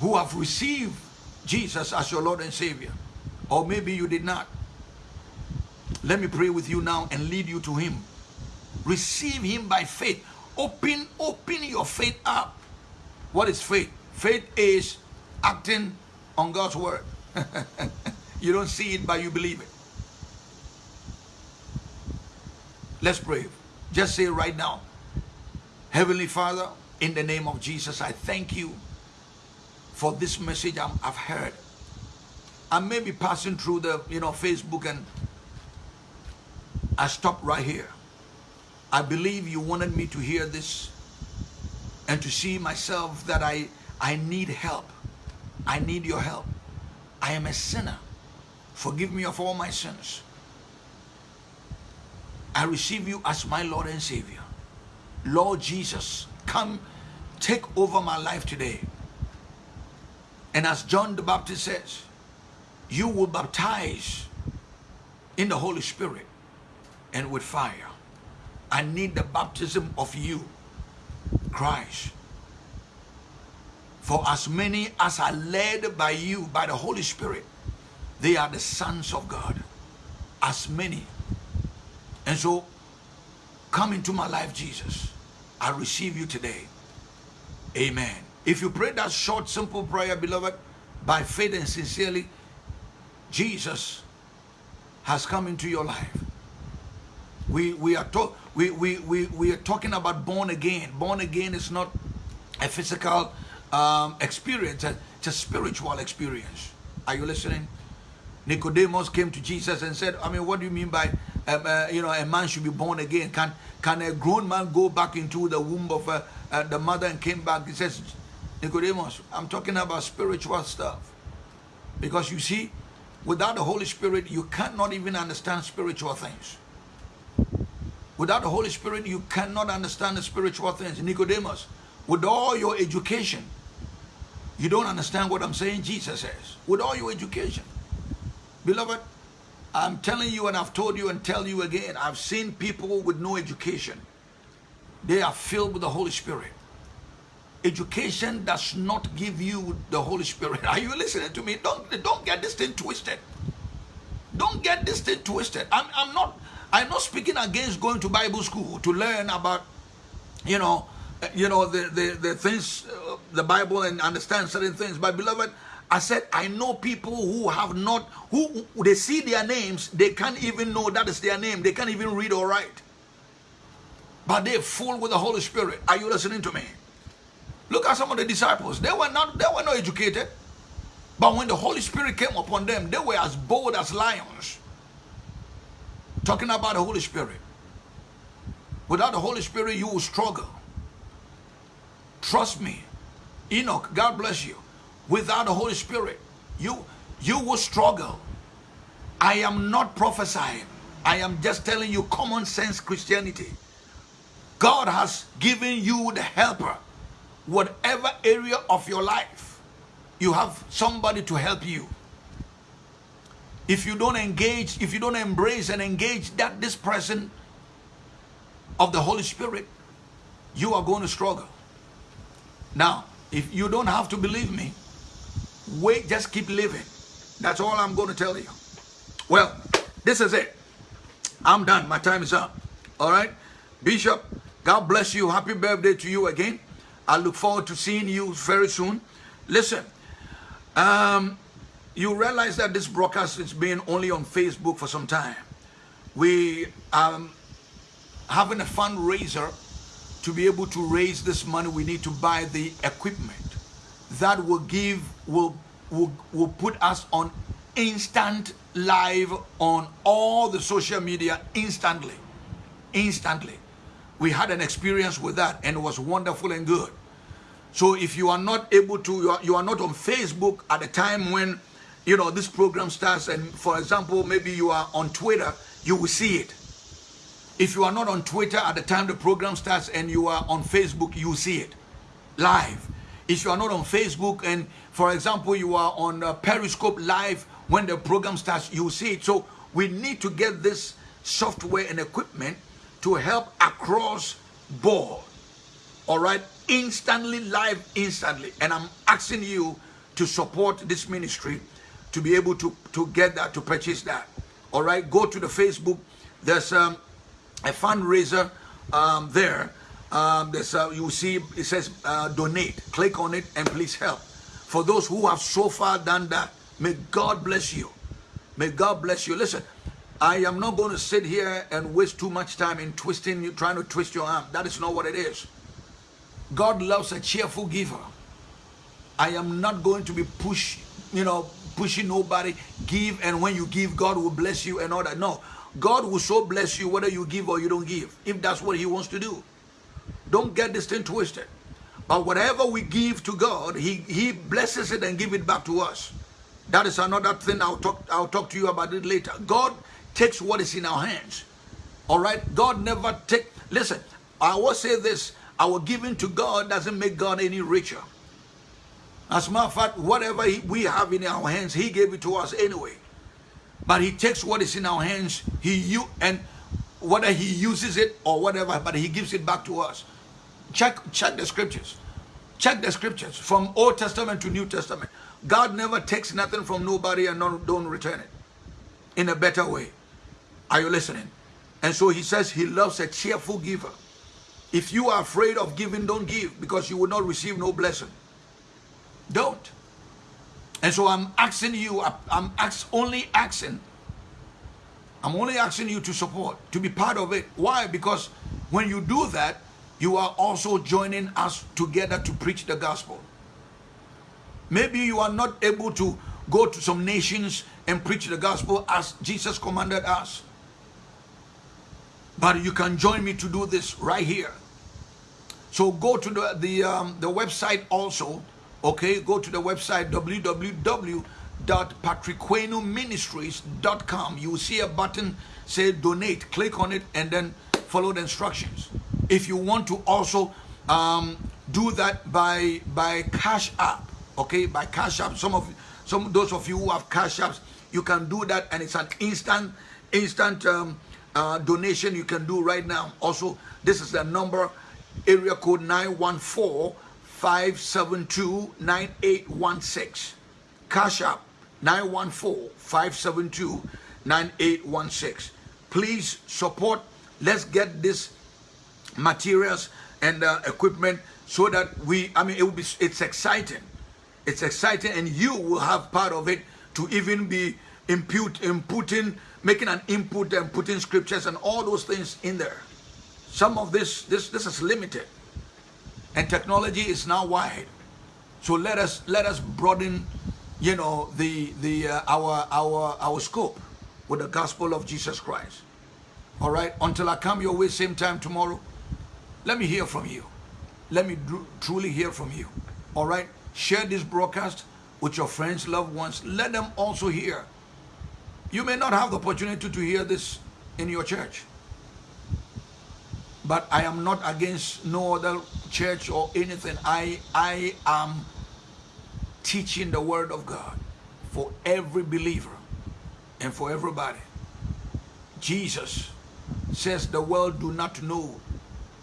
who have received Jesus as your Lord and Savior? Or maybe you did not. Let me pray with you now and lead you to him. Receive him by faith. Open, open your faith up. What is faith? Faith is acting on God's word. you don't see it, but you believe it. Let's pray. Just say right now, Heavenly Father, in the name of Jesus, I thank you for this message i have heard. I may be passing through the, you know, Facebook and I stop right here. I believe you wanted me to hear this and to see myself that I, I need help. I need your help. I am a sinner. Forgive me of all my sins. I receive you as my Lord and Savior. Lord Jesus, come take over my life today. And as John the Baptist says, you will baptize in the Holy Spirit and with fire. I need the baptism of you, Christ. For as many as are led by you, by the Holy Spirit, they are the sons of God. As many and so, come into my life, Jesus. I receive you today. Amen. If you pray that short, simple prayer, beloved, by faith and sincerely, Jesus has come into your life. We, we, are talk, we, we, we, we are talking about born again. Born again is not a physical um, experience, it's a spiritual experience. Are you listening? Nicodemus came to Jesus and said, I mean, what do you mean by, um, uh, you know, a man should be born again? Can, can a grown man go back into the womb of uh, uh, the mother and came back? He says, Nicodemus, I'm talking about spiritual stuff. Because you see, without the Holy Spirit, you cannot even understand spiritual things. Without the Holy Spirit, you cannot understand the spiritual things. Nicodemus, with all your education, you don't understand what I'm saying Jesus says. With all your education. Beloved, I'm telling you and I've told you and tell you again, I've seen people with no education. They are filled with the Holy Spirit. Education does not give you the Holy Spirit. Are you listening to me? Don't, don't get this thing twisted. Don't get this thing twisted. I'm, I'm not I'm not speaking against going to Bible school to learn about, you know, you know the the, the things, uh, the Bible and understand certain things. But beloved, I said, I know people who have not, who they see their names, they can't even know that is their name. They can't even read or write. But they're full with the Holy Spirit. Are you listening to me? Look at some of the disciples. They were not, they were not educated. But when the Holy Spirit came upon them, they were as bold as lions. Talking about the Holy Spirit. Without the Holy Spirit, you will struggle. Trust me. Enoch, God bless you without the Holy Spirit, you, you will struggle. I am not prophesying. I am just telling you common sense Christianity. God has given you the helper. Whatever area of your life, you have somebody to help you. If you don't engage, if you don't embrace and engage that this person of the Holy Spirit, you are going to struggle. Now, if you don't have to believe me, Wait, just keep living. That's all I'm going to tell you. Well, this is it. I'm done. My time is up. All right. Bishop, God bless you. Happy birthday to you again. I look forward to seeing you very soon. Listen, um, you realize that this broadcast has been only on Facebook for some time. We are having a fundraiser to be able to raise this money. We need to buy the equipment that will give will will, will put us on instant live on all the social media instantly instantly we had an experience with that and it was wonderful and good so if you are not able to you are, you are not on facebook at the time when you know this program starts and for example maybe you are on twitter you will see it. If you are not on twitter at the time the program starts and you are on facebook you see it live. If you are not on facebook and for example you are on uh, periscope live when the program starts you see it. So we need to get this software and equipment to help across board. All right instantly live instantly. And i'm asking you to support this ministry to be able to to get that to purchase that. All right? Go to the facebook. There's um, a fundraiser um, there. Um, there's uh, you see it says uh, donate. Click on it and please help. For those who have so far done that may god bless you. May god bless you. Listen I am not going to sit here and waste too much time in twisting you, trying to twist your arm. That is not what it is. God loves a cheerful giver. I am not going to be push, you know, pushing nobody. Give, and when you give, God will bless you and all that. No, God will so bless you whether you give or you don't give, if that's what He wants to do. Don't get this thing twisted. But whatever we give to God, He He blesses it and give it back to us. That is another thing I'll talk I'll talk to you about it later. God takes what is in our hands. All right? God never take. Listen, I will say this. Our giving to God doesn't make God any richer. As a matter of fact, whatever we have in our hands, He gave it to us anyway. But He takes what is in our hands, He you and whether He uses it or whatever, but He gives it back to us. Check check the scriptures. Check the scriptures from Old Testament to New Testament. God never takes nothing from nobody and don't return it in a better way. Are you listening? And so he says he loves a cheerful giver. If you are afraid of giving, don't give because you will not receive no blessing. Don't. And so I'm asking you, I'm ask, only asking, I'm only asking you to support, to be part of it. Why? Because when you do that, you are also joining us together to preach the gospel. Maybe you are not able to go to some nations and preach the gospel as Jesus commanded us. But you can join me to do this right here. So go to the the, um, the website also. Okay, go to the website www.patrickquenoministries.com. You will see a button say donate. Click on it and then follow the instructions. If you want to also um, do that by by Cash App, okay, by Cash App. Some of some those of you who have Cash Apps, you can do that, and it's an instant instant. Um, uh, donation you can do right now. Also, this is the number, area code 914-572-9816. Cash App 914-572-9816. Please support. Let's get this materials and uh, equipment so that we, I mean, it will be, it's exciting. It's exciting and you will have part of it to even be impute, inputting making an input and putting scriptures and all those things in there. Some of this, this, this is limited. And technology is now wide. So let us let us broaden, you know, the the uh, our our our scope with the gospel of Jesus Christ. All right. Until I come your way same time tomorrow, let me hear from you. Let me truly hear from you. All right. Share this broadcast with your friends, loved ones. Let them also hear you may not have the opportunity to hear this in your church. But I am not against no other church or anything. I, I am teaching the word of God for every believer and for everybody. Jesus says the world do not know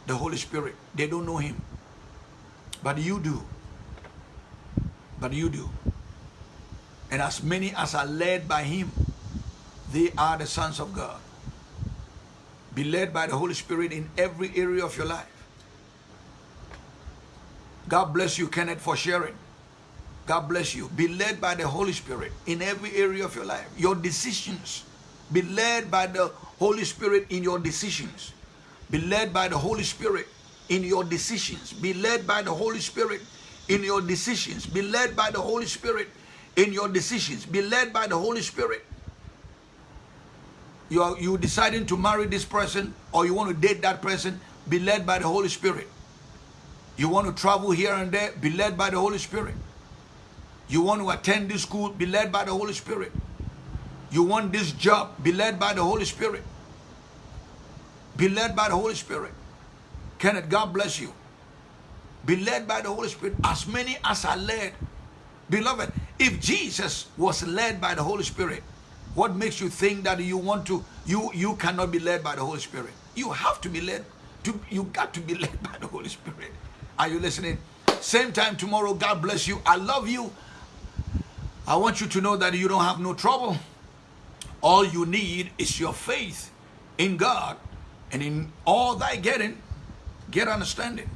the Holy Spirit. They don't know him. But you do. But you do. And as many as are led by him, they are the sons of God. Be led by the Holy Spirit in every area of your life. God bless you, Kenneth, for sharing. God bless you. Be led by the Holy Spirit in every area of your life. Your decisions. Be led by the Holy Spirit in your decisions. Be led by the Holy Spirit in your decisions. Be led by the Holy Spirit in your decisions. Be led by the Holy Spirit in your decisions. Be led by the Holy Spirit. You are you deciding to marry this person or you want to date that person, be led by the Holy Spirit. You want to travel here and there, be led by the Holy Spirit. You want to attend this school, be led by the Holy Spirit. You want this job, be led by the Holy Spirit. Be led by the Holy Spirit. Kenneth, God bless you. Be led by the Holy Spirit. As many as are led. Beloved, if Jesus was led by the Holy Spirit, what makes you think that you want to, you, you cannot be led by the Holy Spirit? You have to be led. To, you got to be led by the Holy Spirit. Are you listening? Same time tomorrow. God bless you. I love you. I want you to know that you don't have no trouble. All you need is your faith in God and in all thy getting, get understanding.